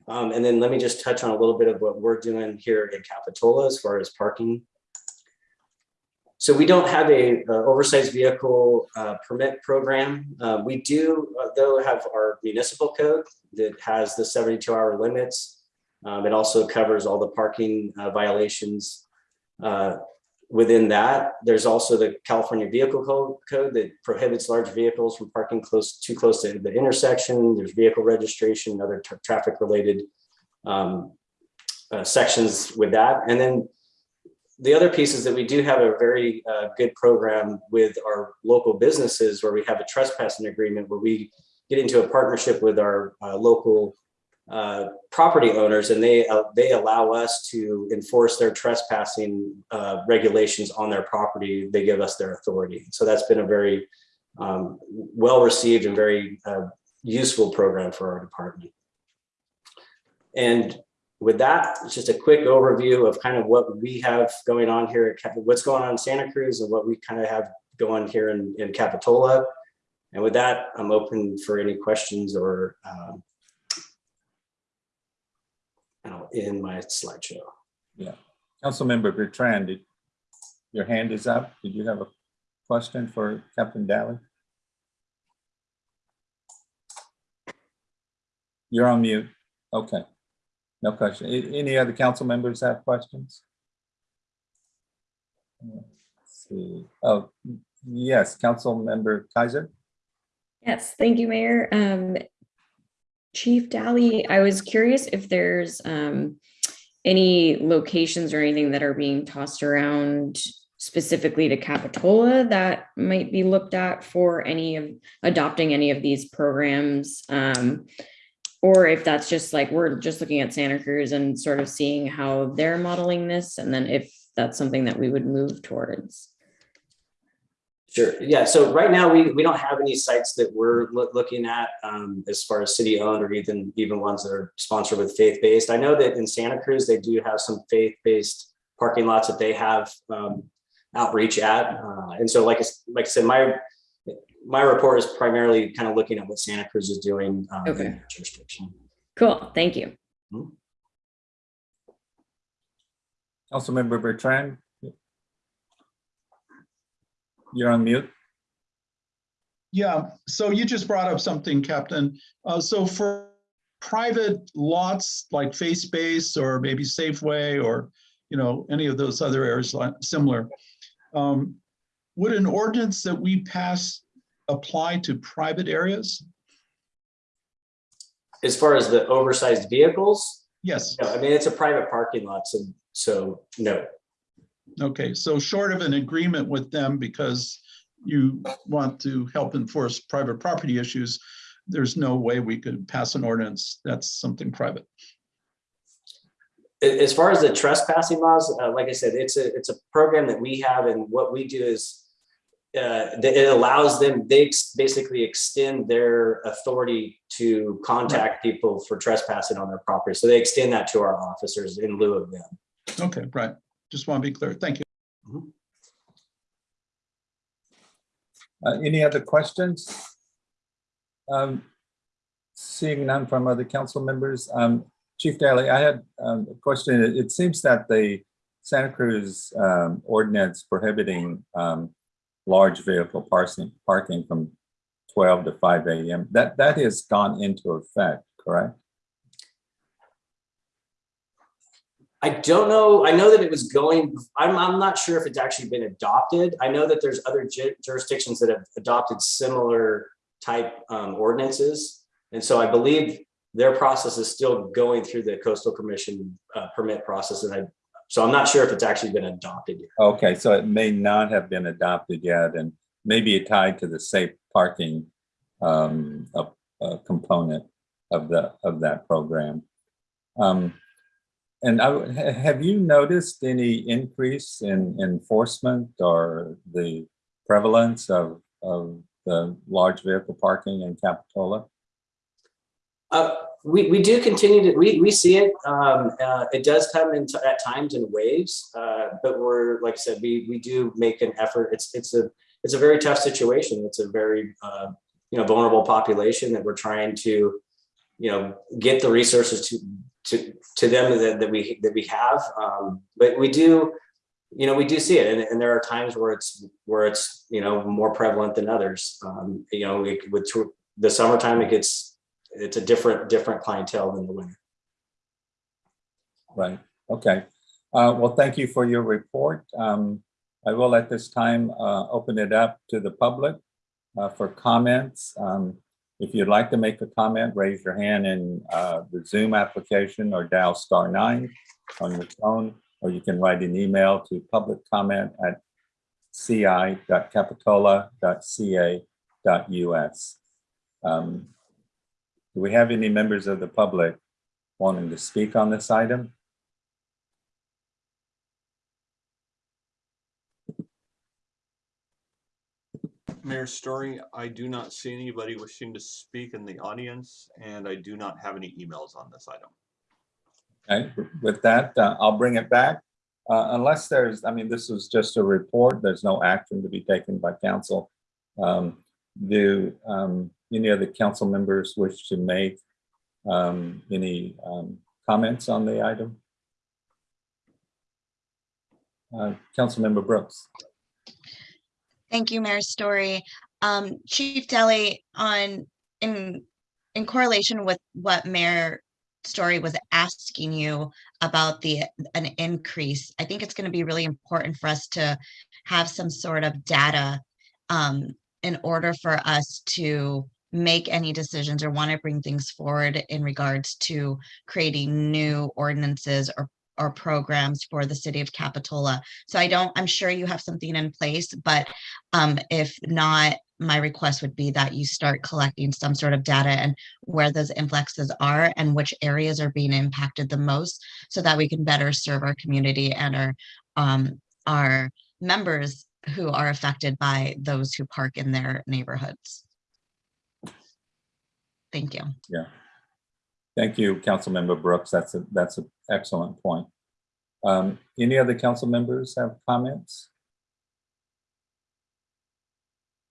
Um, and then let me just touch on a little bit of what we're doing here in Capitola as far as parking. So we don't have a uh, oversized vehicle uh, permit program. Uh, we do, uh, though, have our municipal code that has the 72 hour limits. Um, it also covers all the parking uh, violations uh, within that. There's also the California Vehicle Code, code that prohibits large vehicles from parking close too close to the intersection. There's vehicle registration, other tra- traffic related um, uh, sections with that. And then the other piece is that we do have a very uh, good program with our local businesses where we have a trespassing agreement where we get into a partnership with our uh, local uh, property owners and they uh, they allow us to enforce their trespassing uh, regulations on their property. They give us their authority. So that's been a very um, well received and very uh, useful program for our department. And with that, just a quick overview of kind of what we have going on here, at what's going on in Santa Cruz and what we kind of have going here in, in Capitola. And with that, I'm open for any questions or um, I'll in my slideshow. Yeah. Councilmember Bertrand, did- your hand is up. Did you have a question for Captain Dally? You're on mute. Okay. No question. Any other council members have questions? Let's See, oh, yes, Councilmember Kaiser? Yes, thank you, Mayor. Um, Chief Dally, I was curious if there's um, any locations or anything that are being tossed around specifically to Capitola that might be looked at for any of adopting any of these programs. Um, or if that's just like, we're just looking at Santa Cruz and sort of seeing how they're modeling this, and then if that's something that we would move towards. Sure. Yeah. So right now we, we don't have any sites that we're loo- looking at um, as far as city owned or even even ones that are sponsored with faith based. I know that in Santa Cruz they do have some faith based parking lots that they have um, outreach at. Uh, and so like like I said, my my report is primarily kind of looking at what Santa Cruz is doing um, Okay. their jurisdiction. Cool, thank you. Councilmember Bertrand? You're on mute. Yeah, so you just brought up something, Captain. Uh, so for private lots like Face Space or maybe Safeway or, you know, any of those other areas similar, um, would an ordinance that we pass apply to private areas? As far as the oversized vehicles, Yes. no, I mean it's a private parking lot, so so no. Okay, so short of an agreement with them because you want to help enforce private property issues, there's no way we could pass an ordinance. That's something private. As far as the trespassing laws, uh, like I said, it's a, it's a program that we have and what we do is uh, it allows them, they basically extend their authority to contact people for trespassing on their property. So they extend that to our officers in lieu of them. Okay, right. Just want to be clear. Thank you. Uh, Any other questions? Um, Seeing none from other council members, um, Chief Dally, I had um, a question. It it seems that the Santa Cruz um, ordinance prohibiting um, large vehicle parking, parking from 12 to 5 AM, that, that has gone into effect, correct? I don't know. I know that it was going, I'm, I'm not sure if it's actually been adopted. I know that there's other ju- jurisdictions that have adopted similar type um, ordinances. And so I believe their process is still going through the coastal commission uh, permit process. And I, so I'm not sure if it's actually been adopted yet. Okay, so it may not have been adopted yet and maybe tied to the safe parking um, a, a component of the, of that program. Um, and I, have you noticed any increase in enforcement or the prevalence of, of the large vehicle parking in Capitola? Uh, we, we do continue to, we, we see it. Um, uh, it does come in at times in waves. Uh, but we're, like I said, we, we do make an effort. It's, it's a, it's a very tough situation. It's a very, uh, you know, vulnerable population that we're trying to, you know, get the resources to, to, to them that, that we, that we have. Um, but we do, you know, we do see it. And, and there are times where it's, where it's, you know, more prevalent than others. Um, you know, it, with the summertime, it gets, it's a different, different clientele than the winter. Right, okay. Uh, Well, thank you for your report. Um, I will at this time uh, open it up to the public uh, for comments. Um, If you'd like to make a comment, raise your hand in uh, the Zoom application or dial star nine on your phone, or you can write an email to public comment at ci.capitola.ca.us. Um, Do we have any members of the public wanting to speak on this item? Mayor Storey, I do not see anybody wishing to speak in the audience, and I do not have any emails on this item. Okay, with that, uh, I'll bring it back. Uh, Unless there's, I mean, this was just a report, there's no action to be taken by council. Um, Do um, any of the council members wish to make um, any um, comments on the item? Uh, Councilmember Brooks. Thank you, Mayor Storey. Um, Chief Dally, on, in, in correlation with what Mayor Storey was asking you about the, an increase, I think it's gonna be really important for us to have some sort of data um, in order for us to make any decisions or want to bring things forward in regards to creating new ordinances or or programs for the city of Capitola. So I don't, I'm sure you have something in place, but um, if not, my request would be that you start collecting some sort of data and where those influxes are and which areas are being impacted the most so that we can better serve our community and our um, our members who are affected by those who park in their neighborhoods. Thank you. Yeah. Thank you, Councilmember Brooks. That's a, that's an excellent point. Um, Any other council members have comments?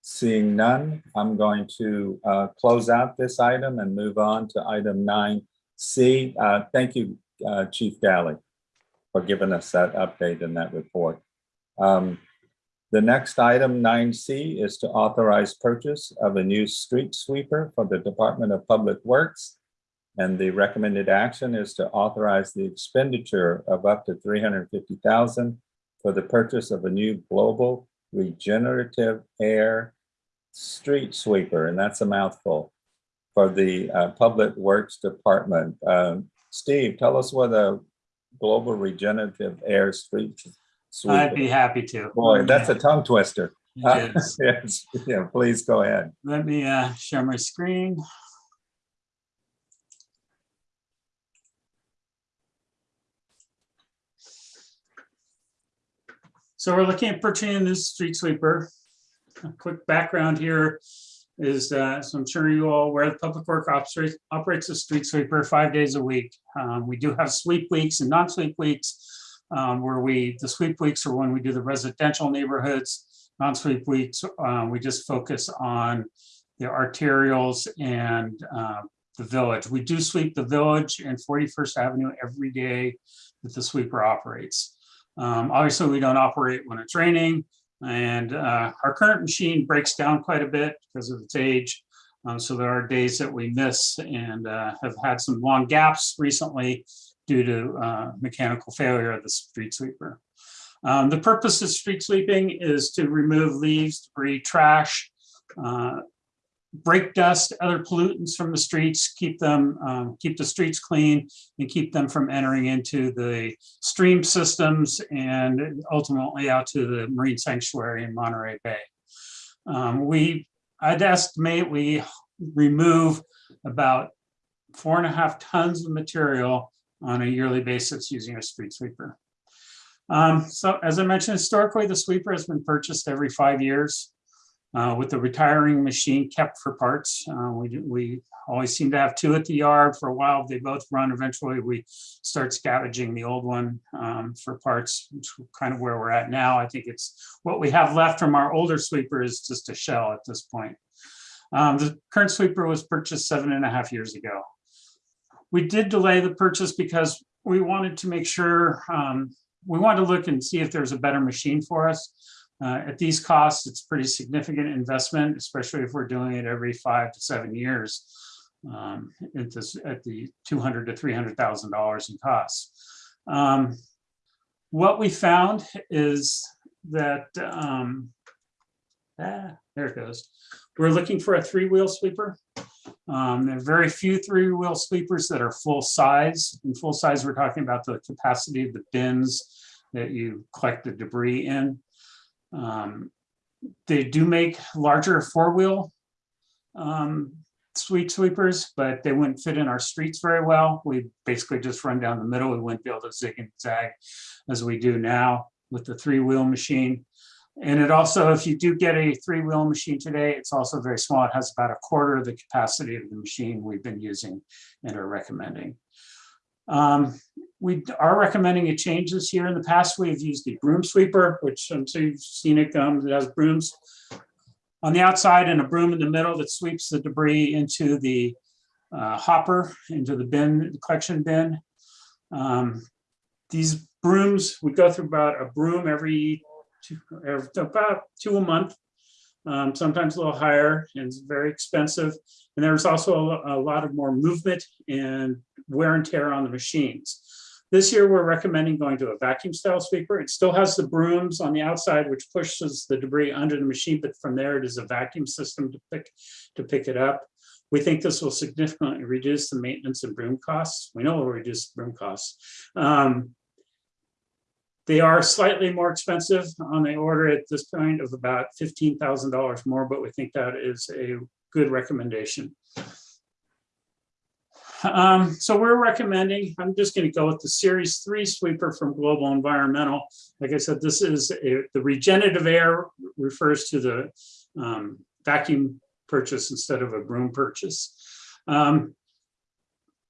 Seeing none, I'm going to uh, close out this item and move on to item nine C. Uh, Thank you, uh, Chief Dally, for giving us that update in that report. Um, The next item, nine C, is to authorize purchase of a new street sweeper for the Department of Public Works. And the recommended action is to authorize the expenditure of up to three hundred fifty thousand for the purchase of a new global regenerative air street sweeper, and that's a mouthful, for the uh, Public Works Department. Um, Steve, tell us what a global regenerative air street sweeper. I'd be happy to. Boy, that's a tongue twister. Yes, yeah, please go ahead. Let me uh, share my screen. So we're looking at purchasing this street sweeper. a quick background here is, uh, so I'm sure you all aware the Public Work operates, operates a street sweeper five days a week. Um, we do have sweep weeks and non-sweep weeks, um, where we, the sweep weeks are when we do the residential neighborhoods. Non-sweep weeks, uh, we just focus on the arterials and, uh, the village. We do sweep the village and 41st Avenue every day that the sweeper operates. Um, obviously, we don't operate when it's raining and uh, our current machine breaks down quite a bit because of its age. Um, so there are days that we miss and uh, have had some long gaps recently due to uh, mechanical failure of the street sweeper. Um, the purpose of street sweeping is to remove leaves, debris, trash, break dust, other pollutants from the streets, keep them, um, keep the streets clean and keep them from entering into the stream systems and ultimately out to the marine sanctuary in Monterey Bay. Um, we, I'd estimate we remove about four and a half tons of material on a yearly basis using a street sweeper. Um, so as I mentioned, historically, the sweeper has been purchased every five years uh, with the retiring machine kept for parts. Uh, we, we always seem to have two at the yard for a while. They both run. Eventually, we start scavenging the old one um, for parts, which is kind of where we're at now. I think it's what we have left from our older sweeper is just a shell at this point. Um, the current sweeper was purchased seven and a half years ago. We did delay the purchase because we wanted to make sure, um, we wanted to look and see if there's a better machine for us. Uh, At these costs, it's pretty significant investment, especially if we're doing it every five to seven years. um, At this, at the two hundred to three hundred thousand dollars in costs. Um, What we found is that, um, ah, there it goes. We're looking for a three-wheel sweeper. Um, There are very few three-wheel sweepers that are full size. In full size, we're talking about the capacity of the bins that you collect the debris in. Um, They do make larger four-wheel um, sweep sweepers, but they wouldn't fit in our streets very well. We basically just run down the middle. We wouldn't be able to zig and zag as we do now with the three-wheel machine. And it also, if you do get a three-wheel machine today, it's also very small. It has about a quarter of the capacity of the machine we've been using and are recommending. Um, we are recommending a change this year. In the past, we've used the broom sweeper, which I'm sure you've seen it comes, it has brooms on the outside and a broom in the middle that sweeps the debris into the uh, hopper, into the bin, the collection bin. Um, These brooms, we go through about a broom every two, every- about two a month. um, Sometimes a little higher and it's very expensive. And there's also a, a lot of more movement and wear and tear on the machines. This year, we're recommending going to a vacuum style sweeper. It still has the brooms on the outside, which pushes the debris under the machine, but from there it is a vacuum system to pick, to pick it up. We think this will significantly reduce the maintenance and broom costs. We know it will reduce broom costs. Um, They are slightly more expensive on the order at this point of about fifteen thousand dollars more, but we think that is a good recommendation. Um, so we're recommending, I'm just gonna go with the Series Three sweeper from Global Environmental. Like I said, this is a- the regenerative air refers to the um, vacuum purchase instead of a broom purchase. Um,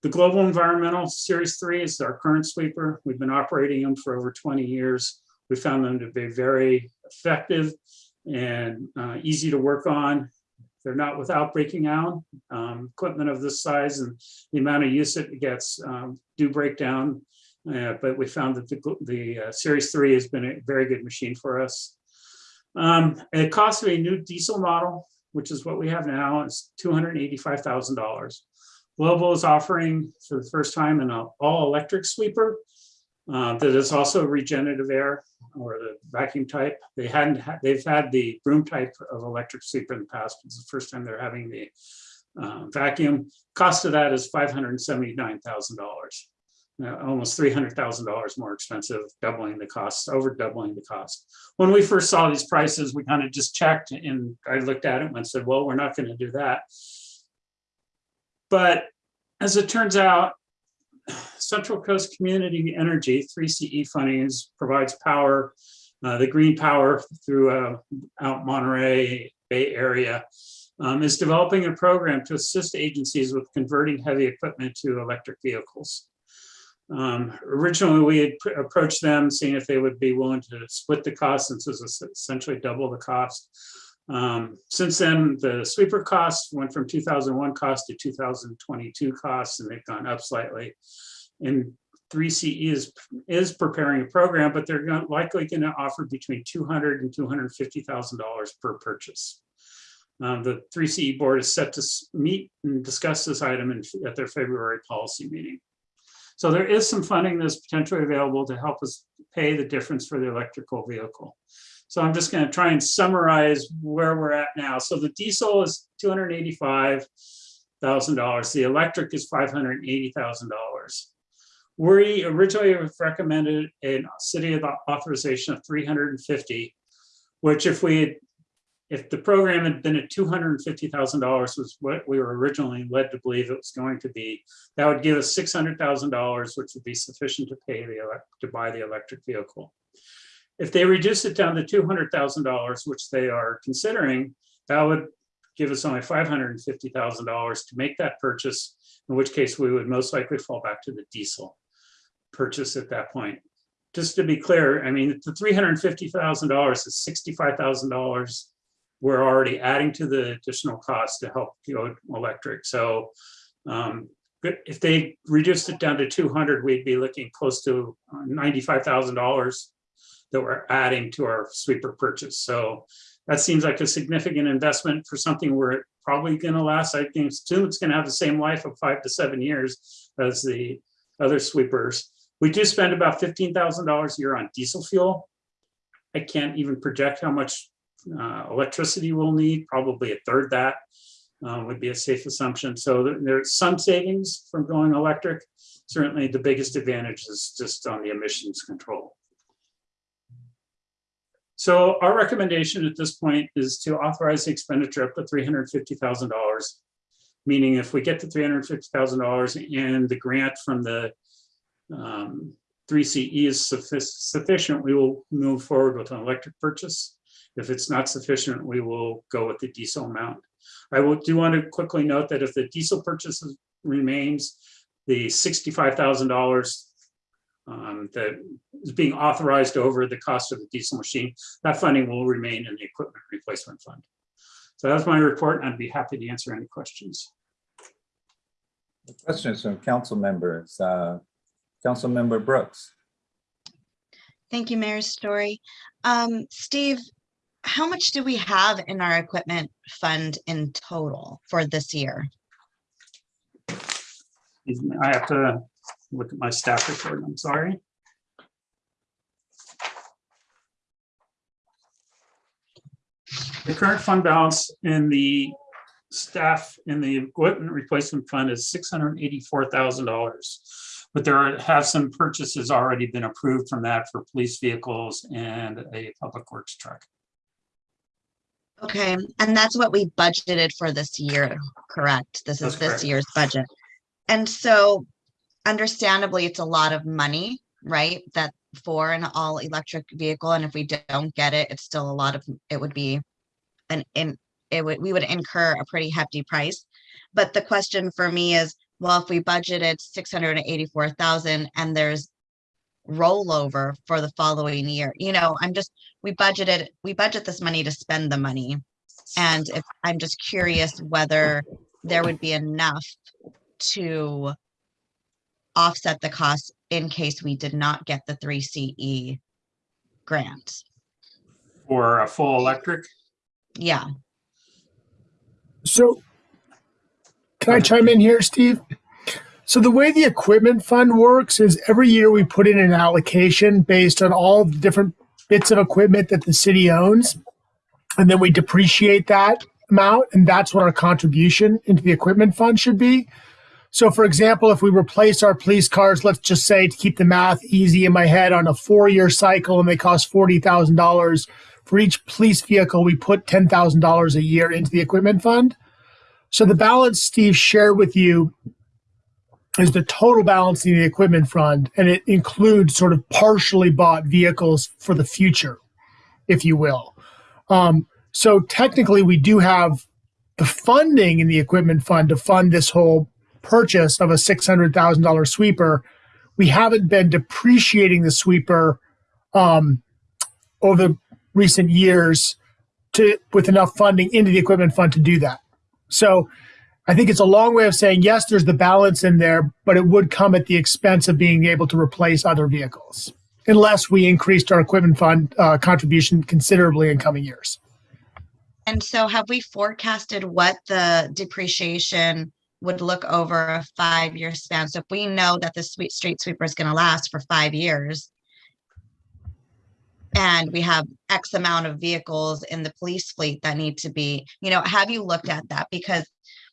The Global Environmental Series Three is our current sweeper. We've been operating them for over twenty years. We found them to be very effective and uh, easy to work on. They're not without breaking out. Um, Equipment of this size and the amount of use it gets um, do break down. Uh, But we found that the, the uh, Series Three has been a very good machine for us. Um, It cost of a new diesel model, which is what we have now, is two hundred and eighty-five thousand dollars. Global is offering for the first time an all-electric sweeper uh, that is also regenerative air or the vacuum type. They hadn't, had they've had the broom type of electric sweeper in the past. It's the first time they're having the uh, vacuum. Cost of that is five hundred and seventy-nine thousand dollars. Almost three hundred thousand dollars more expensive, doubling the cost, over doubling the cost. When we first saw these prices, we kind of just checked and I looked at it and said, well, we're not going to do that. But as it turns out, Central Coast Community Energy, 3CE funding is, provides power uh, the Green Power throughout Monterey Bay Area um, is developing a program to assist agencies with converting heavy equipment to electric vehicles. Um, originally, we had approached them, seeing if they would be willing to split the cost, since it was essentially double the cost. Um, since then, the sweeper costs went from 2001 cost to 2022 costs, and they've gone up slightly. And 3CE is, is preparing a program, but they're gon- likely going to offer between 200 and $250,000 per purchase. Um, the 3CE board is set to meet and discuss this item in, at their February policy meeting. So there is some funding that's potentially available to help us pay the difference for the electrical vehicle. So I'm just going to try and summarize where we're at now. So the diesel is two hundred eighty-five thousand dollars. The electric is five hundred eighty thousand dollars. We originally recommended a city authorization of three hundred and fifty, which if we had if the program had been at two hundred and fifty thousand dollars was what we were originally led to believe it was going to be, that would give us six hundred thousand dollars, which would be sufficient to pay the to buy the electric vehicle. If they reduce it down to two hundred thousand dollars, which they are considering, that would give us only five hundred and fifty thousand dollars to make that purchase. In which case, we would most likely fall back to the diesel purchase at that point. Just to be clear, I mean, the three hundred and fifty thousand dollars is sixty-five thousand dollars we're already adding to the additional cost to help go electric. So um, if they reduced it down to two hundred, we'd be looking close to ninety-five thousand dollars that we're adding to our sweeper purchase. So that seems like a significant investment for something we're probably gonna last. I think it's gonna have the same life of five to seven years as the other sweepers. We do spend about fifteen thousand dollars a year on diesel fuel. I can't even project how much uh, electricity we'll need, probably a third that uh, would be a safe assumption. So there- there's some savings from going electric. Certainly the biggest advantage is just on the emissions control. So our recommendation at this point is to authorize the expenditure up to three hundred fifty thousand dollars. Meaning if we get to three hundred fifty thousand dollars and the grant from the um, three CE is suffic- sufficient, we will move forward with an electric purchase. If it's not sufficient, we will go with the diesel amount. I will do want to quickly note that if the diesel purchase remains, the sixty-five thousand dollars um, that is being authorized over the cost of the diesel machine, that funding will remain in the equipment replacement fund. So that's my report, and I'd be happy to answer any questions. Questions from council members. Uh, Councilmember Brooks. Thank you, Mayor Storey. Um, Steve, how much do we have in our equipment fund in total for this year? I have to look at my staff report, I'm sorry. The current fund balance in the staff in the equipment replacement fund is six hundred and eighty-four thousand dollars. But there are- have some purchases already been approved from that for police vehicles and a public works truck. Okay, and that's what we budgeted for this year, correct? This is That's this correct. year's budget. And so understandably, it's a lot of money, right? That for an all electric vehicle, and if we don't get it, it's still a lot of, it would be an, in, it would, we would incur a pretty hefty price. But the question for me is, well, if we budgeted six hundred and eighty-four thousand and there's rollover for the following year, you know, I'm just, we budgeted, we budget this money to spend the money. And if, I'm just curious whether there would be enough to offset the costs in case we did not get the three CE grant. For a full electric, Yeah, So can I chime in here, Steve? So the way the equipment fund works is every year we put in an allocation based on all the different bits of equipment that the city owns. And then we depreciate that amount, and that's what our contribution into the equipment fund should be. So, for example, if we replace our police cars, let's just say to keep the math easy in my head on a four year cycle and they cost $40,000, for each police vehicle, we put $10,000 a year into the equipment fund. So, the balance Steve shared with you is the total balance in the equipment fund, and it includes sort of partially bought vehicles for the future. if you will. Um, so technically, we do have the funding in the equipment fund to fund this whole purchase of a $600,000 sweeper. We haven't been depreciating the sweeper um, over recent years to with enough funding into the equipment fund to do that. So I think it's a long way of saying yes, there's the balance in there, but it would come at the expense of being able to replace other vehicles unless we increased our equipment fund uh, contribution considerably in coming years. And so have we forecasted what the depreciation would look over a five-year span? So if we know that the sweet street sweeper is gonna last for five years, and we have X amount of vehicles in the police fleet that need to be, you know, have you looked at that? Because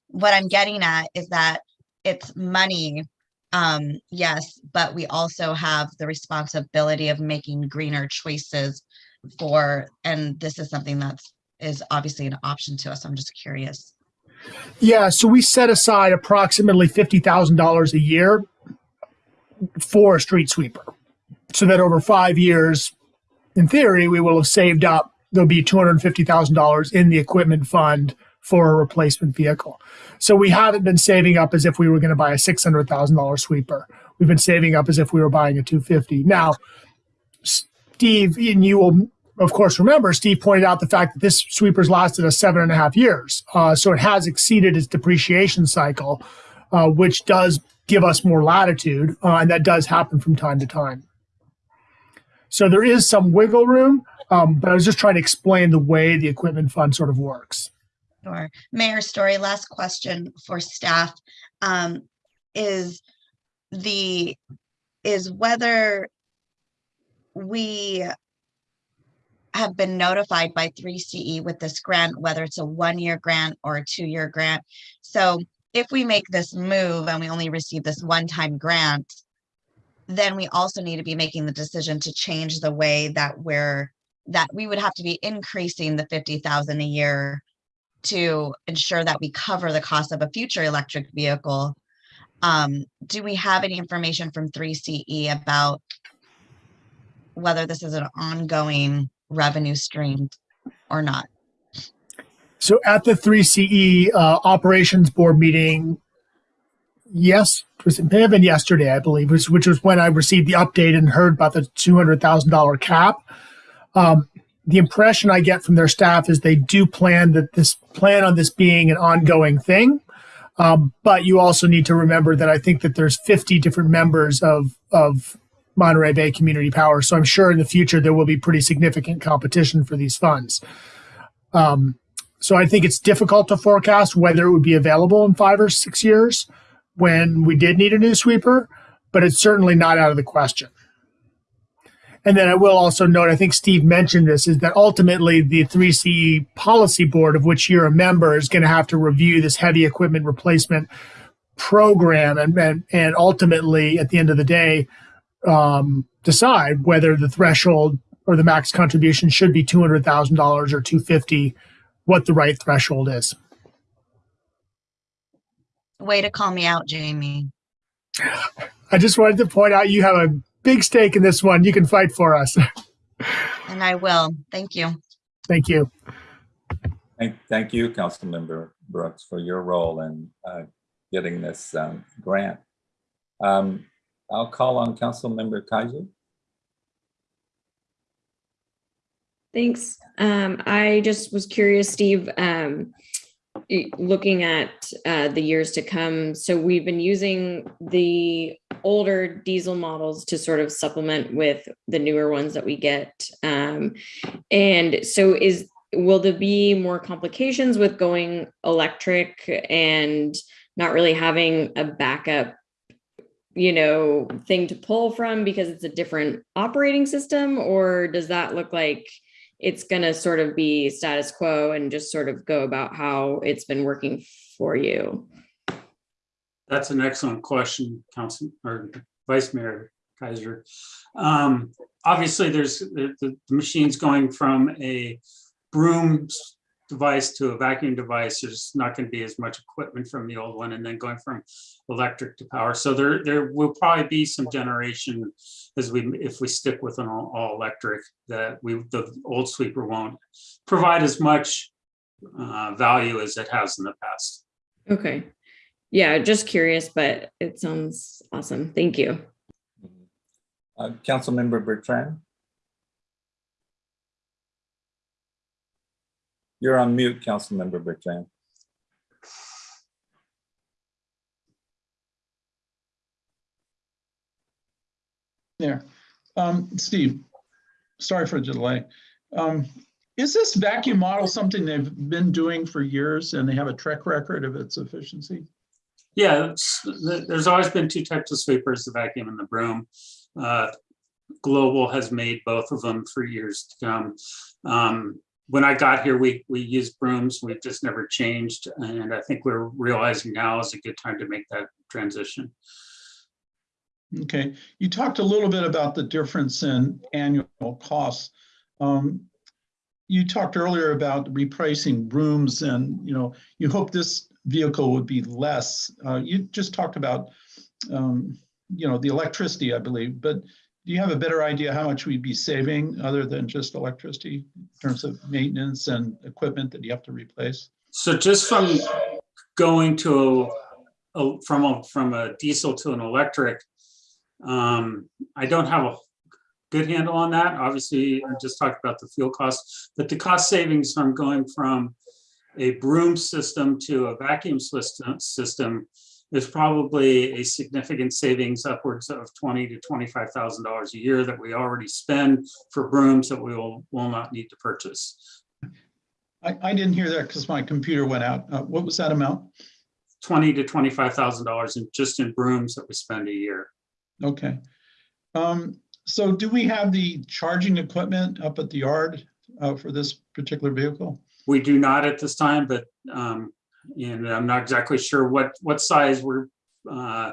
what I'm getting at is that it's money, um, yes, but we also have the responsibility of making greener choices for, and this is something that's is obviously an option to us. I'm just curious. Yeah, so we set aside approximately $50,000 a year for a street sweeper. So that over five years, in theory, we will have saved up, there'll be $250,000 in the equipment fund for a replacement vehicle. So we haven't been saving up as if we were going to buy a $600,000 sweeper. We've been saving up as if we were buying a 250. Now, Steve, and you will, of course, remember, Steve pointed out the fact that this sweeper's lasted us seven and a half years. Uh, so it has exceeded its depreciation cycle, uh, which does give us more latitude, uh, and that does happen from time to time. So there is some wiggle room, um, but I was just trying to explain the way the equipment fund sort of works. Sure. Mayor Storey, last question for staff. Um, is the, is whether we have been notified by 3CE with this grant, whether it's a one-year grant or a two-year grant. So if we make this move and we only receive this one-time grant, then we also need to be making the decision to change the way that we're, that we would have to be increasing the 50,000 a year to ensure that we cover the cost of a future electric vehicle. Um, do we have any information from 3CE about whether this is an ongoing revenue stream or not? So at the 3CE uh, operations board meeting, yes, it, was, it yesterday, I believe, which, which was when I received the update and heard about the $200,000 cap. Um, the impression I get from their staff is they do plan that this plan on this being an ongoing thing. Um, but you also need to remember that I think that there's 50 different members of of Monterey Bay Community Power. So I'm sure in the future there will be pretty significant competition for these funds. Um, so I think it's difficult to forecast whether it would be available in five or six years when we did need a new sweeper, but it's certainly not out of the question. And then I will also note, I think Steve mentioned this, is that ultimately the 3CE policy board, of which you're a member, is going to have to review this heavy equipment replacement program and, and, and ultimately, at the end of the day, um, decide whether the threshold or the max contribution should be $200,000 or 250, what the right threshold is. Way to call me out, Jamie. I just wanted to point out you have a big stake in this one. You can fight for us. And I will. Thank you. Thank you. Thank, thank you, Councilmember Brooks, for your role in uh, getting this um, grant. Um, I'll call on Council Member Kaiser. Thanks. Um, I just was curious, Steve, um, looking at uh, the years to come. So we've been using the older diesel models to sort of supplement with the newer ones that we get. Um, and so is will there be more complications with going electric and not really having a backup you know thing to pull from because it's a different operating system or does that look like it's going to sort of be status quo and just sort of go about how it's been working for you That's an excellent question, Council or Vice Mayor Kaiser. Um, obviously, there's the, the the machine's going from a broom device to a vacuum device, there's not going to be as much equipment from the old one and then going from electric to power. So there, there will probably be some generation as we, if we stick with an all, all electric, that we, the old sweeper won't provide as much uh, value as it has in the past. Okay. Yeah, just curious, but it sounds awesome. Thank you. Uh, Councilmember Bertrand? You're on mute, Councilmember Bertrand. There. Um, Steve, sorry for the delay. Um, is this vacuum model something they've been doing for years and they have a track record of its efficiency? Yeah, it's- there's always been two types of sweepers, the vacuum and the broom. Uh, Global has made both of them for years to come. Um, When I got here, we, we used brooms, we've just never changed. And I think we're realizing now is a good time to make that transition. Okay, you talked a little bit about the difference in annual costs. Um, You talked earlier about repricing brooms and, you know, you hope this vehicle would be less. Uh, You just talked about, um, you know, the electricity, I believe, but do you have a better idea how much we'd be saving other than just electricity in terms of maintenance and equipment that you have to replace? So just from going to, a- a- from a, from a diesel to an electric, um, I don't have a good handle on that. Obviously, I just talked about the fuel costs, but the cost savings from going from a broom system to a vacuum system, system is probably a significant savings upwards of twenty to twenty-five thousand dollars a year that we already spend for brooms that we will, will not need to purchase. I, I didn't hear that because my computer went out. Uh, What was that amount? twenty to twenty-five thousand dollars in just in brooms that we spend a year. Okay. Um, so do we have the charging equipment up at the yard uh, for this particular vehicle? We do not at this time, but um, and I'm not exactly sure what what size we're uh,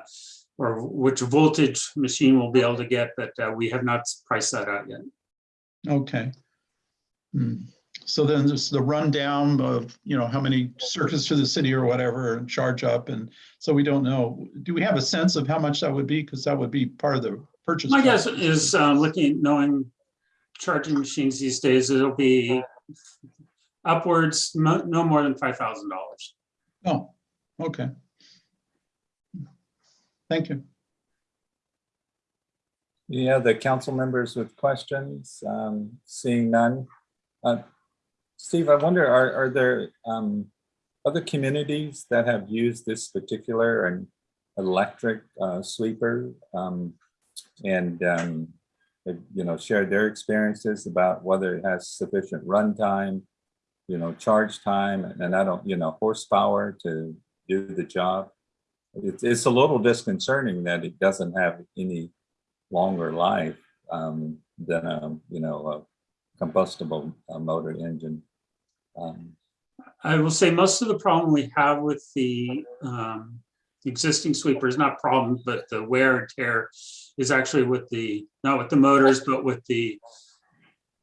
or which voltage machine we'll be able to get, but uh, we have not priced that out yet. Okay. Hmm. So then there's the rundown of, you know, how many circuits to the city or whatever and charge up. And so we don't know. Do we have a sense of how much that would be? Because that would be part of the purchase. My price. guess is uh, looking, knowing charging machines these days, it'll be upwards, no no more than five thousand dollars. Oh, okay. Thank you. Yeah, the council members with questions, um, seeing none. Uh, Steve, I wonder, are, are there, um, other communities that have used this particular and electric, uh, sweeper? Um, and, um, you know, shared their experiences about whether it has sufficient runtime, you know, charge time, and I don't, you know, horsepower to do the job? It's, it's a little disconcerting that it doesn't have any longer life um, than a, you know, a combustible motor engine. Um, I will say most of the problem we have with the um, existing sweeper is not problem, but the wear and tear is actually with the, not with the motors, but with the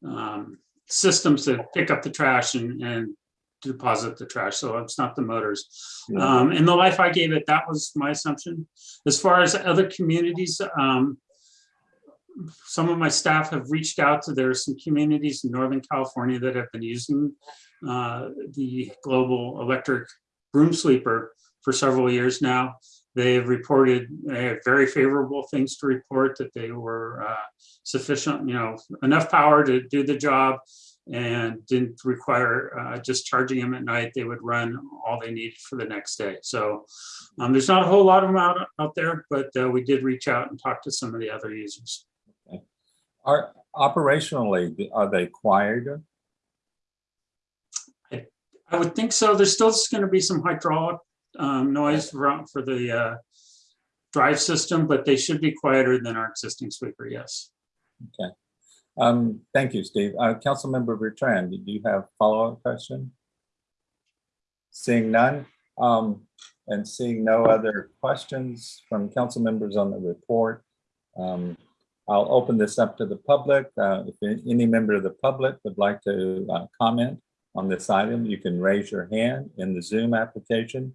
um, systems that pick up the trash and, and deposit the trash. So it's not the motors. Yeah. Um, in the life I gave it, that was my assumption. As far as other communities, um, some of my staff have reached out to, there are some communities in Northern California that have been using uh, the global electric broom sweeper for several years now. They have reported uh, very favorable things to report that they were uh, sufficient, you know, enough power to do the job and didn't require uh, just charging them at night. They would run all they needed for the next day. So um, there's not a whole lot of them out, out there, but uh, we did reach out and talk to some of the other users. Are operationally, are they quiet? I would think so. There's still going to be some hydraulic um, noise for the uh, drive system, but they should be quieter than our existing sweeper, yes. Okay. Um, thank you, Steve. Uh, Councilmember Bertrand, do you have follow-up question? Seeing none, um, and seeing no other questions from council members on the report, um, I'll open this up to the public. Uh, if any member of the public would like to uh, comment on this item, you can raise your hand in the Zoom application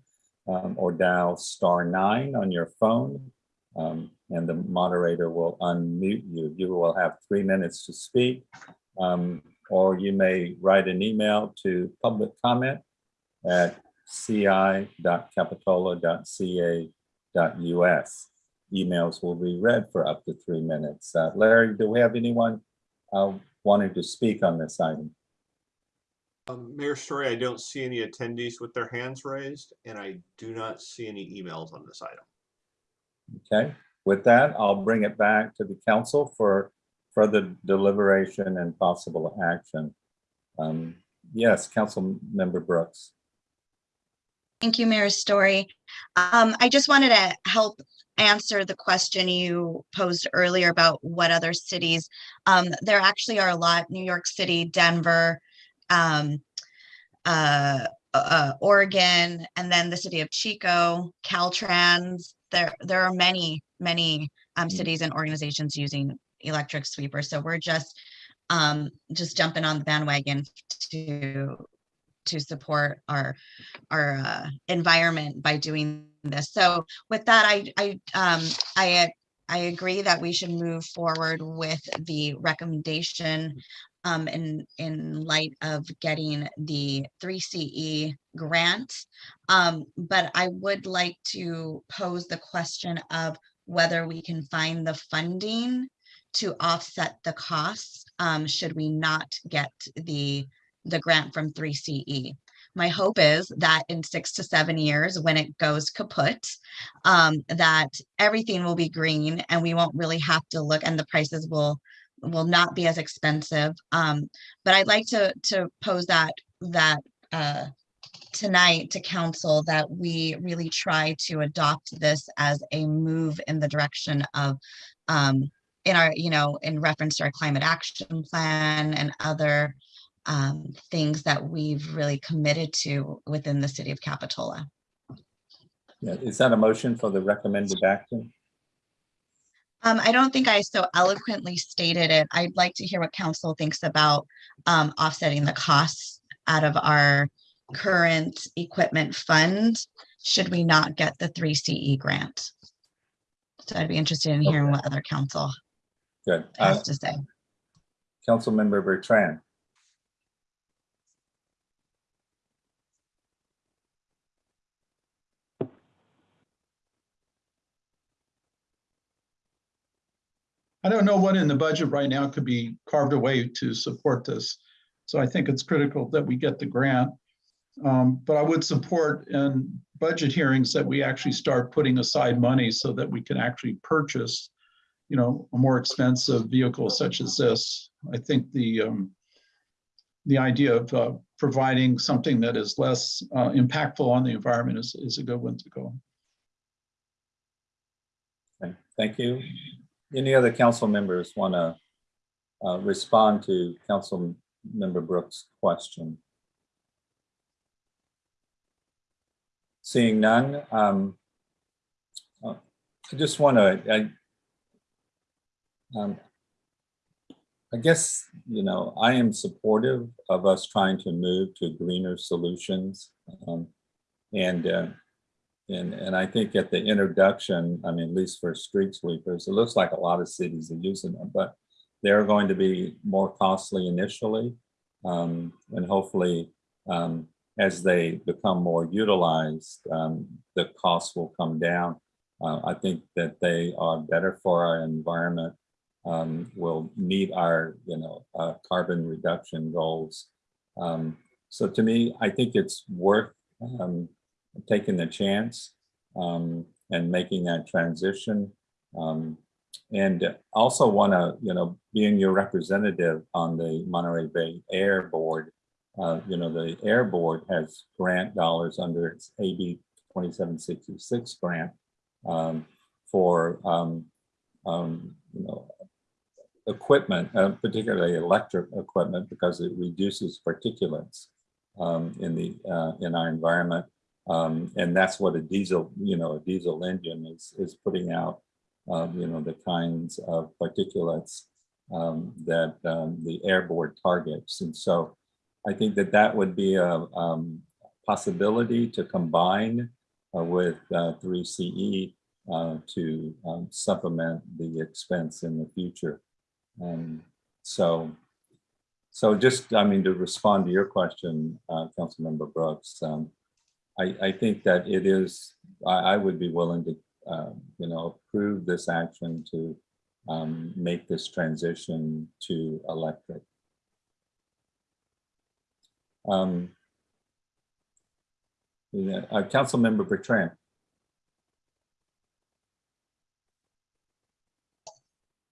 um, or dial star nine on your phone. um, and the moderator will unmute you. You will have three minutes to speak. um, Or you may write an email to public comment at ci.capitola.ca.us. Emails will be read for up to three minutes. Uh, Larry, do we have anyone uh, wanting to speak on this item? Um, Mayor Storey, I don't see any attendees with their hands raised, and I do not see any emails on this item. Okay, with that, I'll bring it back to the council for further deliberation and possible action. Um, Yes, Council Member Brooks. Thank you, Mayor Storey. Um, I just wanted to help answer the question you posed earlier about what other cities. Um, there actually are a lot, New York City, Denver, um, uh, uh, Oregon, and then the city of Chico, Caltrans. There, there are many, many um, Mm. cities and organizations using electric sweepers. So we're just um, just jumping on the bandwagon to to support our our uh, environment by doing this. So with that, I I um I I agree that we should move forward with the recommendation um in in light of getting the 3CE grant. Um, but I would like to pose the question of whether we can find the funding to offset the costs um should we not get the the grant from 3CE. My hope is that in six to seven years, when it goes kaput, um, that everything will be green and we won't really have to look and the prices will will not be as expensive. Um, but I'd like to to pose that that uh, tonight to council that we really try to adopt this as a move in the direction of um, in our, you know, in reference to our climate action plan and other um, things that we've really committed to within the city of Capitola. Yeah, Is that a motion for the recommended action? Um, I don't think I so eloquently stated it. I'd like to hear what council thinks about um, offsetting the costs out of our current equipment fund, should we not get the three CE grant. So I'd be interested in hearing what other council Good. Uh, has to say. Councilmember Bertrand. I don't know what in the budget right now could be carved away to support this. So I think it's critical that we get the grant. Um, But I would support in budget hearings that we actually start putting aside money so that we can actually purchase, you know, a more expensive vehicle such as this. I think the, um, the idea of uh, providing something that is less uh, impactful on the environment is, is a good one to go. Thank you. Any other council members want to respond to Council Member Brooks' question? Seeing none, um, uh, I just want to, I, um, I guess, you know, I am supportive of us trying to move to greener solutions. um, And uh, and, and I think at the introduction, I mean, at least for street sweepers, it looks like a lot of cities are using them, but they're going to be more costly initially. Um, and hopefully, um, as they become more utilized, um, the costs will come down. Uh, I think that they are better for our environment, um, will meet our, you know, uh, carbon reduction goals. Um, so to me, I think it's worth um, taking the chance um, and making that transition. Um, and also want to, you know, being your representative on the Monterey Bay Air Board, uh, you know, the Air Board has grant dollars under its AB 2766 grant um, for, um, um, you know, equipment, uh, particularly electric equipment, because it reduces particulates um, in the uh, in our environment. Um, and that's what a diesel, you know, a diesel engine is, is putting out, um, you know, the kinds of particulates um, that um, the air board targets. And so I think that that would be a um, possibility to combine uh, with uh, 3CE uh, to um, supplement the expense in the future. So, so just, I mean, to respond to your question, uh, Councilmember Brooks, um, I, I think that it is, I, I would be willing to, uh, you know, approve this action to um, make this transition to electric. Um, yeah, uh, Councilmember Bertrand.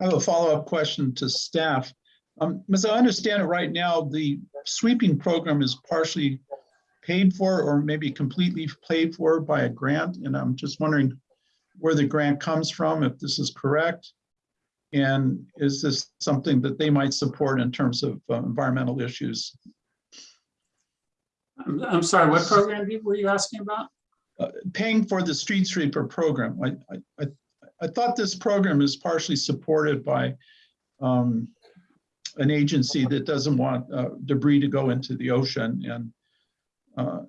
I have a follow-up question to staff. Um, as I understand it right now, the sweeping program is partially paid for or maybe completely paid for by a grant, and I'm just wondering where the grant comes from, if this is correct. And is this something that they might support in terms of uh, environmental issues? I'm, I'm sorry, what program were you asking about? Uh, Paying for the street sweeper program. I, I, I, I thought this program is partially supported by um, an agency that doesn't want uh, debris to go into the ocean and uh,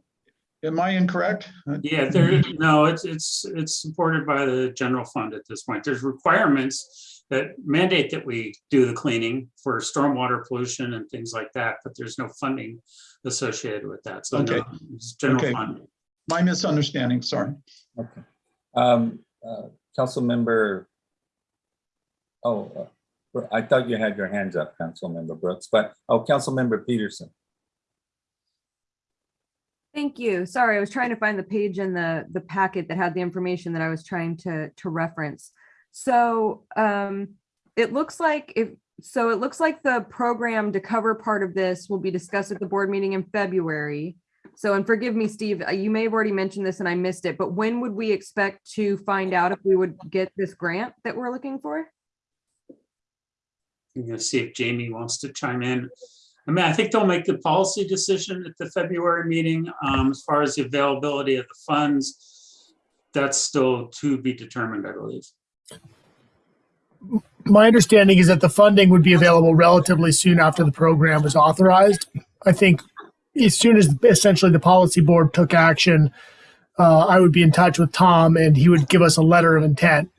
am I incorrect? Yeah, there, no, it's, it's, it's supported by the general fund at this point. There's requirements that mandate that we do the cleaning for stormwater pollution and things like that, but there's no funding associated with that. So no, it's general Okay. fund. My misunderstanding, sorry. Okay. Um, uh, Councilmember. Oh, uh, I thought you had your hands up, Councilmember Brooks, but, oh, Councilmember Peterson. Thank you. Sorry, I was trying to find the page in the, the packet that had the information that I was trying to, to reference. So um, it looks like if, so it looks like the program to cover part of this will be discussed at the board meeting in February. So, and forgive me, Steve, uh, you may have already mentioned this and I missed it, but when would we expect to find out if we would get this grant that we're looking for? I'm gonna see if Jamie wants to chime in. I mean, I think they'll make the policy decision at the February meeting, um, as far as the availability of the funds. That's still to be determined, I believe. My understanding is that the funding would be available relatively soon after the program was authorized. I think as soon as essentially the policy board took action, uh, I would be in touch with Tom and he would give us a letter of intent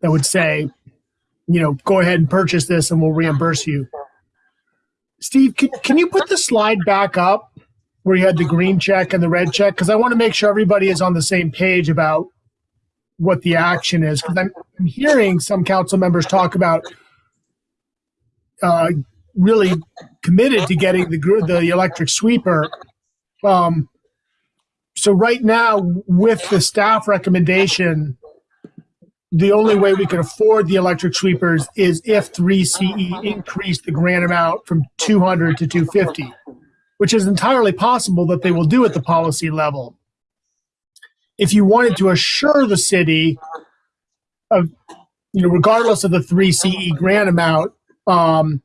that would say, you know, go ahead and purchase this and we'll reimburse you. Steve, can, can you put the slide back up where you had the green check and the red check? Because I want to make sure everybody is on the same page about what the action is. Because I'm, I'm hearing some council members talk about uh, really committed to getting the the electric sweeper. Um, so right now, with the staff recommendation, the only way we can afford the electric sweepers is if 3CE increased the grant amount from 200 to 250, which is entirely possible that they will do at the policy level. If you wanted to assure the city of, you know, regardless of the 3CE grant amount, um,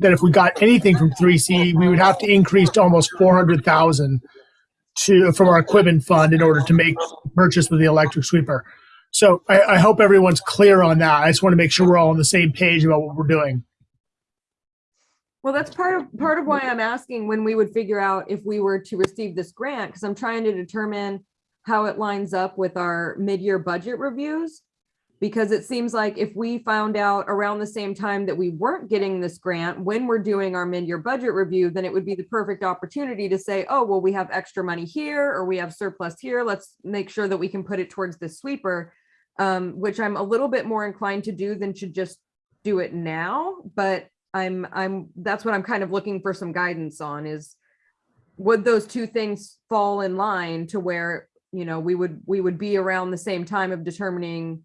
that if we got anything from 3CE, we would have to increase to almost 400,000 to from our equipment fund in order to make purchase with the electric sweeper. So I, I hope everyone's clear on that. I just want to make sure we're all on the same page about what we're doing. Well, that's part of, part of why I'm asking when we would figure out if we were to receive this grant, because I'm trying to determine how it lines up with our mid-year budget reviews. Because it seems like if we found out around the same time that we weren't getting this grant, when we're doing our mid-year budget review, then it would be the perfect opportunity to say, oh, well, we have extra money here, or we have surplus here. Let's make sure that we can put it towards the sweeper. Um, which I'm a little bit more inclined to do than to just do it now, but I'm, I'm, that's what I'm kind of looking for some guidance on is would those two things fall in line to where, you know, we would, we would be around the same time of determining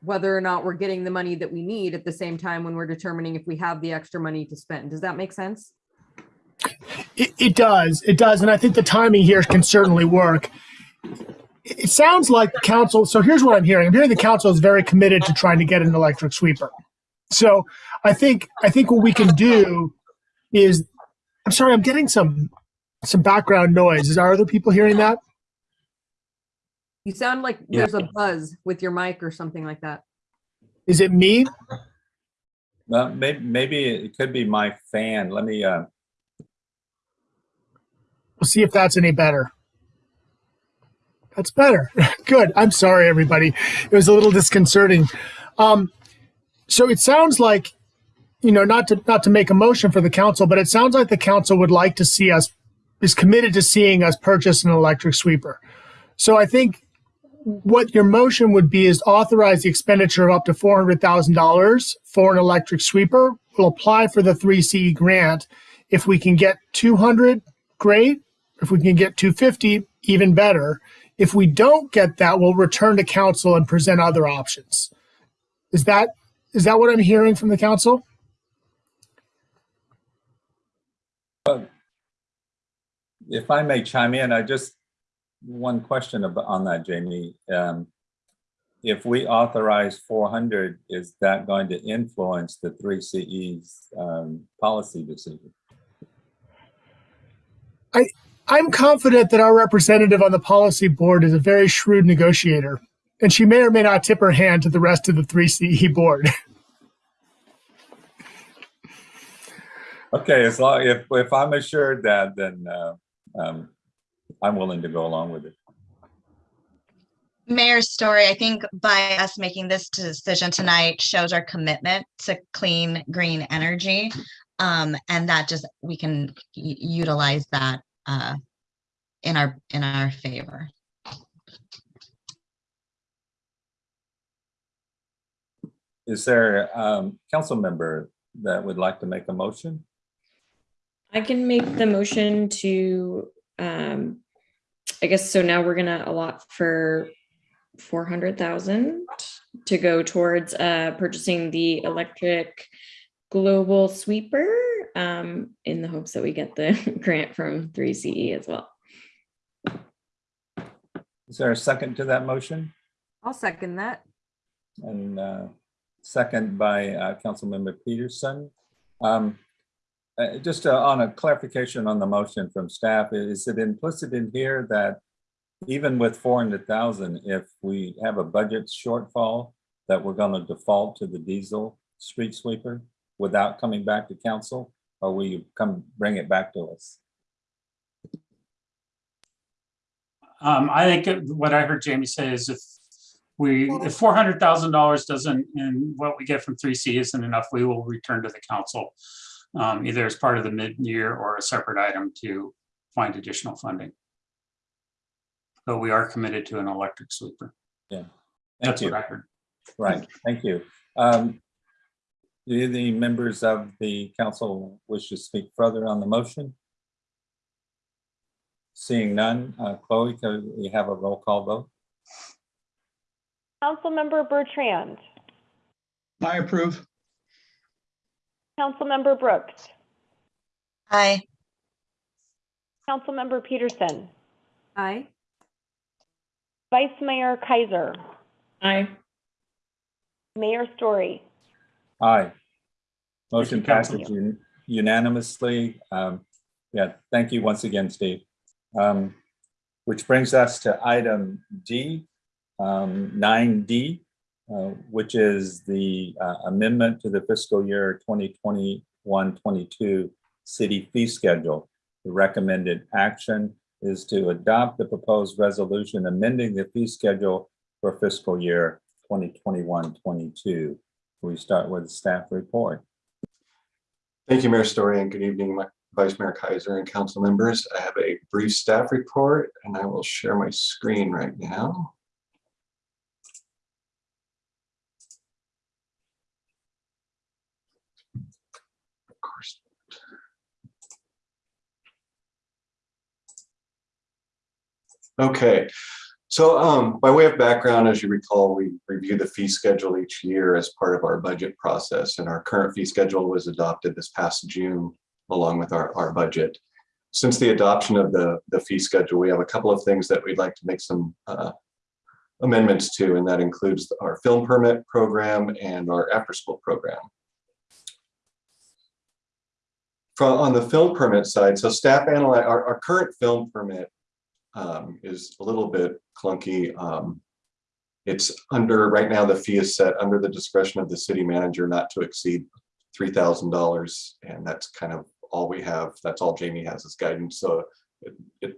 whether or not we're getting the money that we need at the same time when we're determining if we have the extra money to spend. Does that make sense? It, it does. It does. And I think the timing here can certainly work. It sounds like the council. So here's what I'm hearing. I'm hearing the council is very committed to trying to get an electric sweeper. So I think I think what we can do is I'm sorry, I'm getting some some background noise. Is are other people hearing that? You sound like Yeah. there's a buzz with your mic or something like that. Is it me? Well, maybe, maybe it could be my fan. Let me, uh, We'll see if that's any better. That's better. Good. I'm sorry, everybody. It was a little disconcerting. Um, so it sounds like, you know, not to not to make a motion for the council, but it sounds like the council would like to see us is committed to seeing us purchase an electric sweeper. So I think what your motion would be is authorize the expenditure of up to four hundred thousand dollars for an electric sweeper. We'll apply for the three CE grant. If we can get two hundred, great. If we can get two fifty, even better. If we don't get that, we'll return to council and present other options. Is that is that what I'm hearing from the council? If I may chime in, I just, one question about, on that, Jamie. Um, If we authorize four hundred, is that going to influence the three CE's um, policy decision? I'm confident that our representative on the policy board is a very shrewd negotiator, and she may or may not tip her hand to the rest of the 3CE board. Okay, as long, if, if I'm assured that, then uh, um, I'm willing to go along with it. Mayor's Storey, I think by us making this decision tonight shows our commitment to clean, green energy. Um, and that just, we can utilize that, uh, in our, in our favor. Is there a um, council member that would like to make a motion? I can make the motion to, um, I guess, so now we're gonna allot for four hundred thousand to go towards, uh, purchasing the electric global sweeper, um, in the hopes that we get the grant from three CE as well. Is there a second to that motion? I'll second that. And uh, second by uh, Councilmember Peterson. Um, uh, Just uh, on a clarification on the motion from staff, is it implicit in here that even with 400,000, if we have a budget shortfall, that we're going to default to the diesel street sweeper without coming back to council? Or will you come bring it back to us? Um, I think it- what I heard Jamie say is if we, if four hundred thousand dollars doesn't, and what we get from three C isn't enough, we will return to the council. Um, either as part of the mid-year or a separate item to find additional funding. But we are committed to an electric sweeper. Thank That's you. what I heard. Right, thank you. Um, Do the members of the council wish to speak further on the motion? Seeing none, uh, Chloe, can we have a roll call vote? Councilmember Bertrand, I approve. Councilmember Brooks, Aye. Councilmember Peterson, Aye. Vice Mayor Keiser, Aye. Mayor Storey. Aye. Motion you, Council. passes un- unanimously. Um, Yeah, thank you once again, Steve. Um, Which brings us to item D, um, 9D, uh, which is the uh, amendment to the fiscal year 2021-22 city fee schedule. The recommended action is to adopt the proposed resolution amending the fee schedule for fiscal year 2021-22. We start with the staff report. Thank you, Mayor Storey, and good evening, Vice Mayor Keiser and council members. I have a brief staff report, and I will share my screen right now. Of course. Okay, so um, by way of background, as you recall, we review the fee schedule each year as part of our budget process, and our current fee schedule was adopted this past June along with our, our budget. Since the adoption of the, the fee schedule, we have a couple of things that we'd like to make some uh, amendments to, and that includes our film permit program and our after-school program. From, on the film permit side, so staff analyze, our, our current film permit um, is a little bit clunky. Um, It's under, right now, the fee is set under the discretion of the city manager not to exceed three thousand dollars, and that's kind of all we have. That's all Jamie has as guidance. So it, it,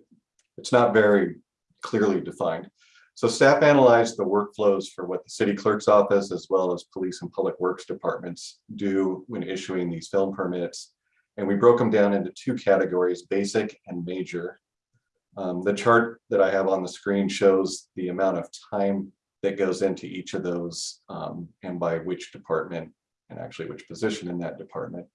it's not very clearly defined. So staff analyzed the workflows for what the city clerk's office as well as police and public works departments do when issuing these film permits. And we broke them down into two categories, basic and major. Um, the chart that I have on the screen shows the amount of time that goes into each of those um, and by which department and actually which position in that department.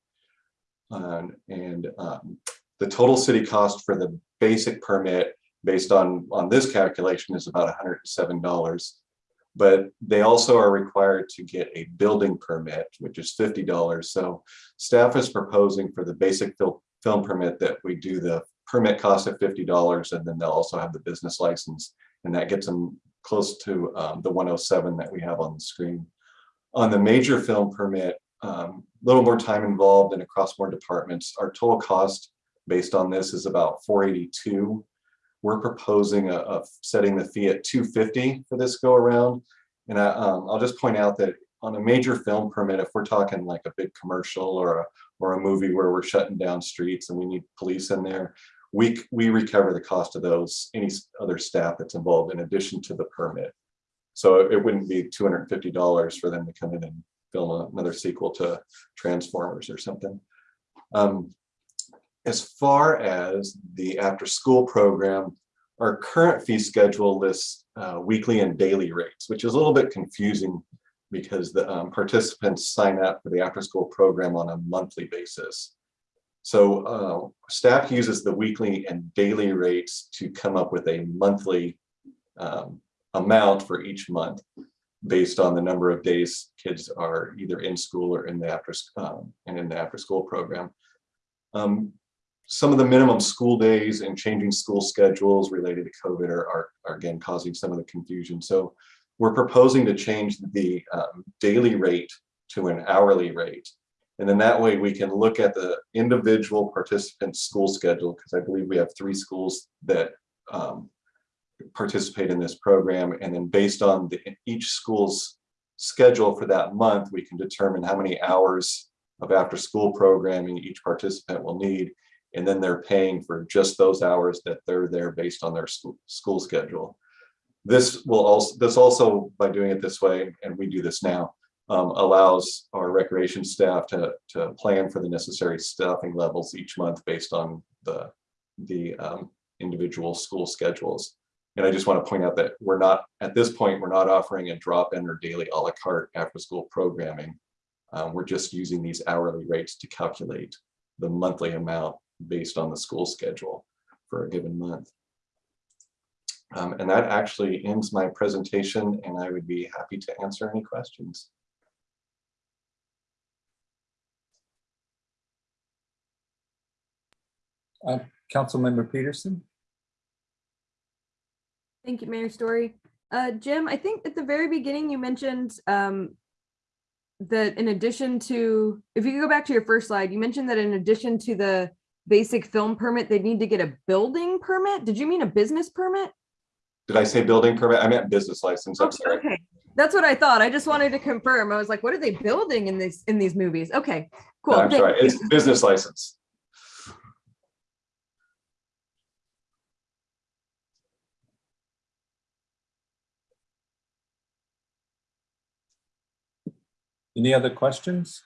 Um, and um, the total city cost for the basic permit based on, on this calculation is about $107. But they also are required to get a building permit, which is $50. So staff is proposing for the basic fil- film permit that we do the permit cost of $50 and then they'll also have the business license and that gets them close to um, the 107 that we have on the screen. On the major film permit, a um, little more time involved and across more departments. Our total cost based on this is about 482. We're proposing a, a setting the fee at 250 for this go around. And I, um, I'll just point out that on a major film permit, if we're talking like a big commercial or a, or a movie where we're shutting down streets and we need police in there, we, we recover the cost of those, any other staff that's involved in addition to the permit. So it wouldn't be $250 for them to come in and film another sequel to Transformers or something. Um, as far as the after school program, our current fee schedule lists uh, weekly and daily rates, which is a little bit confusing because the um, participants sign up for the after school program on a monthly basis. So uh, staff uses the weekly and daily rates to come up with a monthly um, amount for each month based on the number of days kids are either in school or in the after um, and in the after school program. Um, some of the minimum school days and changing school schedules related to COVID are, are, are again causing some of the confusion. So we're proposing to change the um, daily rate to an hourly rate. And then that way we can look at the individual participant school schedule because I believe we have three schools that um, participate in this program. And then based on the, each school's schedule for that month, we can determine how many hours of after school programming each participant will need. And then they're paying for just those hours that they're there based on their school, school schedule. This will also, this also by doing it this way, and we do this now, um, allows our recreation staff to, to plan for the necessary staffing levels each month based on the, the um, individual school schedules. And I just want to point out that we're not, at this point, we're not offering a drop-in or daily a la carte after-school programming. Um, we're just using these hourly rates to calculate the monthly amount based on the school schedule for a given month. Um, and that actually ends my presentation and I would be happy to answer any questions. Uh, Councilmember Peterson? Thank you, Mayor Storey. Uh, Jim, I think at the very beginning you mentioned um, that in addition to, if you could go back to your first slide, you mentioned that in addition to the basic film permit, they need to get a building permit. Did you mean a business permit? Did I say building permit? I meant business license. I'm sorry. Okay, that's what I thought. I just wanted to confirm. I was like, what are they building in these in these movies? Okay, cool. No, I'm Thank sorry. you. It's business license. Any other questions?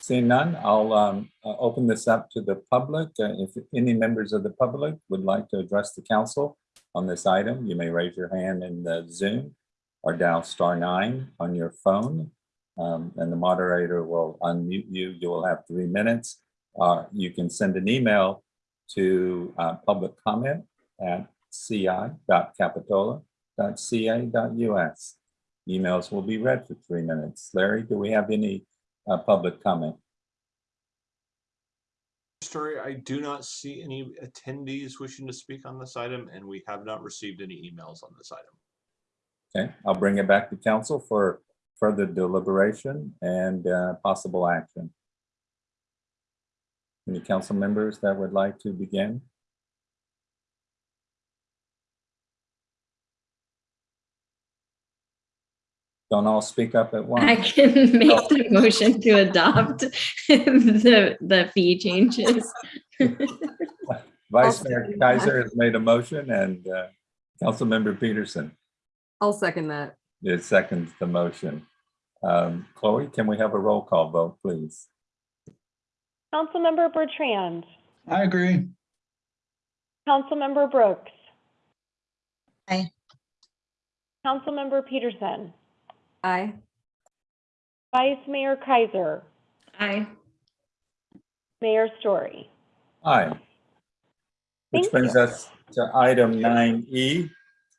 Seeing none, I'll um, uh, open this up to the public. Uh, If any members of the public would like to address the council on this item, you may raise your hand in the Zoom or dial star nine on your phone. um, And the moderator will unmute you. You will have three minutes. Uh, You can send an email to uh, public comment at ci.capitola.ca.us. Emails will be read for three minutes. Larry, do we have any uh, public comment? Storey, I do not see any attendees wishing to speak on this item, and we have not received any emails on this item. Okay, I'll bring it back to council for further deliberation and uh, possible action. Any council members that would like to begin? Don't all speak up at once. I can make the motion to adopt the, the fee changes. Vice Mayor second that. Keiser has made a motion and uh, Councilmember Peterson I'll second that. is seconds the motion. Um, Chloe, can we have a roll call vote, please? Councilmember Bertrand, I agree. Councilmember Brooks. Aye. Councilmember Peterson, Aye. Vice Mayor Keiser, Aye. Mayor Storey. Aye. Which Thank brings you. us to item nine E,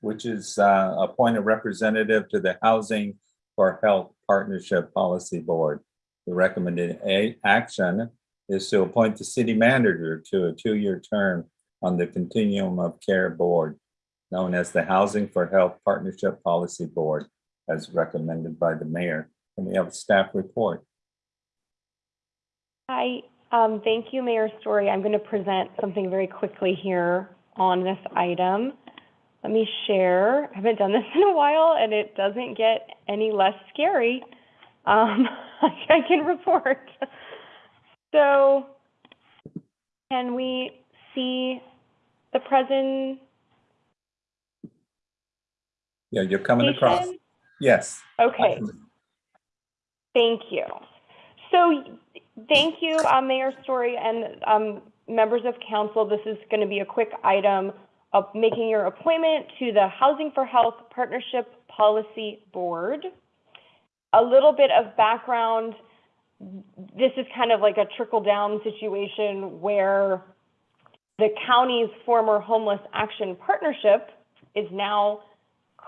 which is uh, appoint a representative to the Housing for Health Partnership Policy Board. The recommended a action is to appoint the city manager to a two-year term on the Continuum of Care Board, known as the Housing for Health Partnership Policy Board, as recommended by the mayor. And we have a staff report. Hi, um, thank you, Mayor Storey. I'm going to present something very quickly here on this item. Let me share. I haven't done this in a while and it doesn't get any less scary. Um, I can report. So can we see the present? Yeah, you're coming across. Yes. Okay. Thank you. So, thank you, uh, Mayor Storey and um, members of council. This is going to be a quick item of making your appointment to the Housing for Health Partnership Policy Board. A little bit of background. This is kind of like a trickle-down situation where the county's former Homeless Action Partnership is now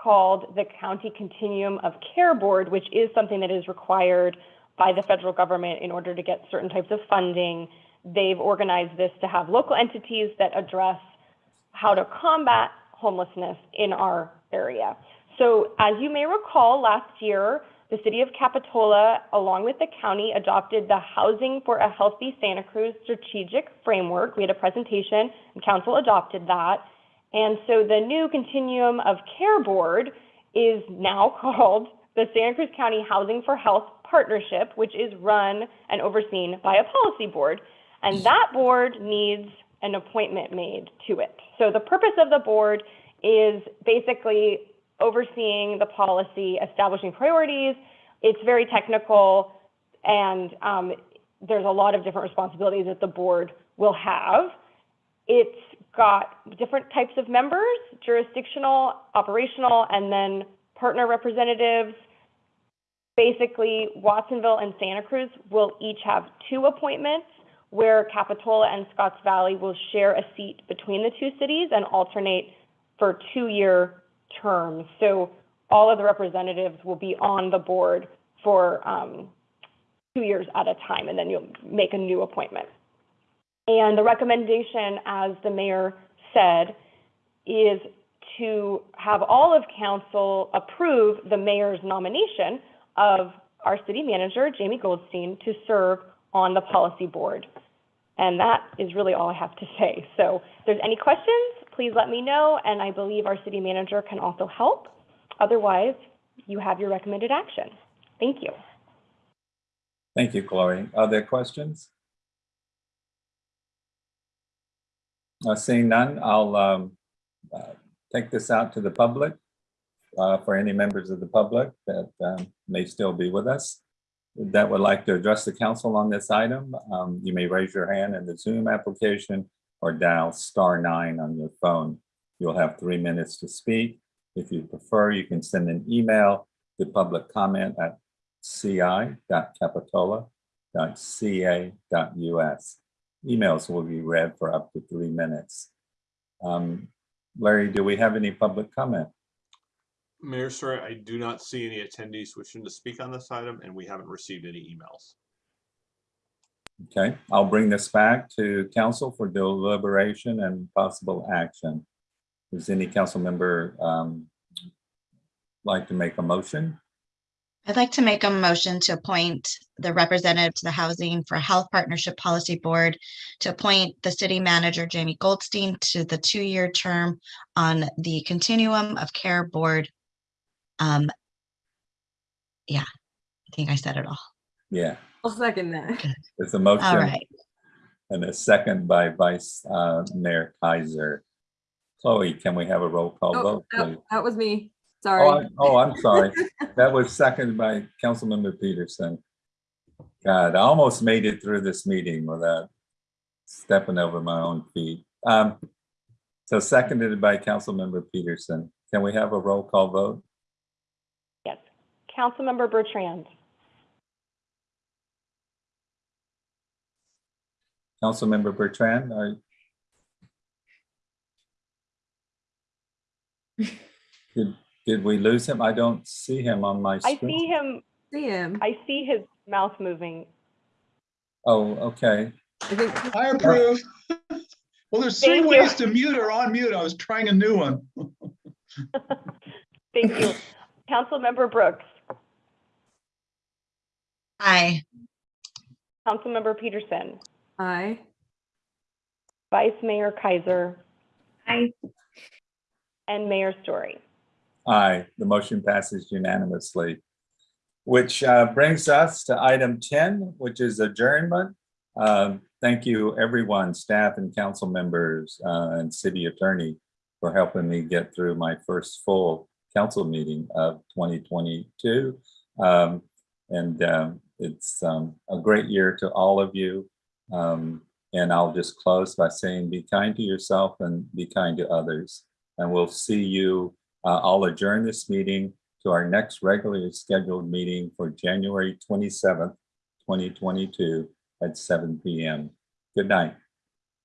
called the County Continuum of Care Board, which is something that is required by the federal government in order to get certain types of funding. They've organized this to have local entities that address how to combat homelessness in our area. So as you may recall, last year, the city of Capitola, along with the county, adopted the Housing for a Healthy Santa Cruz Strategic Framework. We had a presentation and council adopted that. And so the new Continuum of Care Board is now called the Santa Cruz County Housing for Health Partnership, which is run and overseen by a policy board. And that board needs an appointment made to it. So the purpose of the board is basically overseeing the policy, establishing priorities. It's very technical, and um, there's a lot of different responsibilities that the board will have. It's got different types of members, jurisdictional, operational, and then partner representatives. Basically, Watsonville and Santa Cruz will each have two appointments, where Capitola and Scotts Valley will share a seat between the two cities and alternate for two-year terms. So all of the representatives will be on the board for um, two years at a time, and then you'll make a new appointment. And the recommendation, as the mayor said, is to have all of council approve the mayor's nomination of our city manager, Jamie Goldstein, to serve on the policy board. And that is really all I have to say. So if there's any questions, please let me know, and I believe our city manager can also help. Otherwise, you have your recommended action. Thank you. Thank you, Chloe. Are there questions? Uh, Seeing none, I'll um, uh, take this out to the public uh, for any members of the public that um, may still be with us that would like to address the council on this item. Um, You may raise your hand in the Zoom application or dial star nine on your phone. You'll have three minutes to speak. If you prefer, you can send an email to public comment at ci.capitola.ca.us. Emails will be read for up to three minutes. Um, Larry, do we have any public comment? Mayor, sorry, I do not see any attendees wishing to speak on this item, and we haven't received any emails. Okay, I'll bring this back to council for deliberation and possible action. Does any council member um, like to make a motion? I'd like to make a motion to appoint the representative to the Housing for Health Partnership Policy Board to appoint the city manager Jamie Goldstein to the two-year term on the Continuum of Care Board. um, yeah, I think I said it all. Yeah, I'll second that. there's a All motion right. and a second by Vice uh, Mayor Keiser. Chloe, can we have a roll call Oh, vote, that- please? That was me. Oh, Sorry. I- oh, I'm sorry. That was seconded by Councilmember Peterson. God, I almost made it through this meeting without stepping over my own feet. Um, So seconded by Councilmember Peterson. Can we have a roll call vote? Yes. Councilmember Bertrand, Councilmember Bertrand, are did, did we lose him? I don't see him on my screen. I see him, See him. I see his mouth moving. Oh, okay. I think I approve. Well, there's three Thank you. ways to mute or unmute. I was trying a new one. Thank you. Council Member Brooks, Aye. Council Member Peterson, Aye. Vice Mayor Keiser, Aye. and Mayor Storey. Aye, the motion passes unanimously. Which uh, brings us to item 10, which is adjournment. Um, Thank you, everyone, staff and council members uh, and city attorney for helping me get through my first full council meeting of 2022. Um, And um, it's um, a great year to all of you. Um, And I'll just close by saying, be kind to yourself and be kind to others. And we'll see you uh, I'll adjourn this meeting to our next regularly scheduled meeting for January twenty-seventh, twenty twenty-two at seven PM. Good night.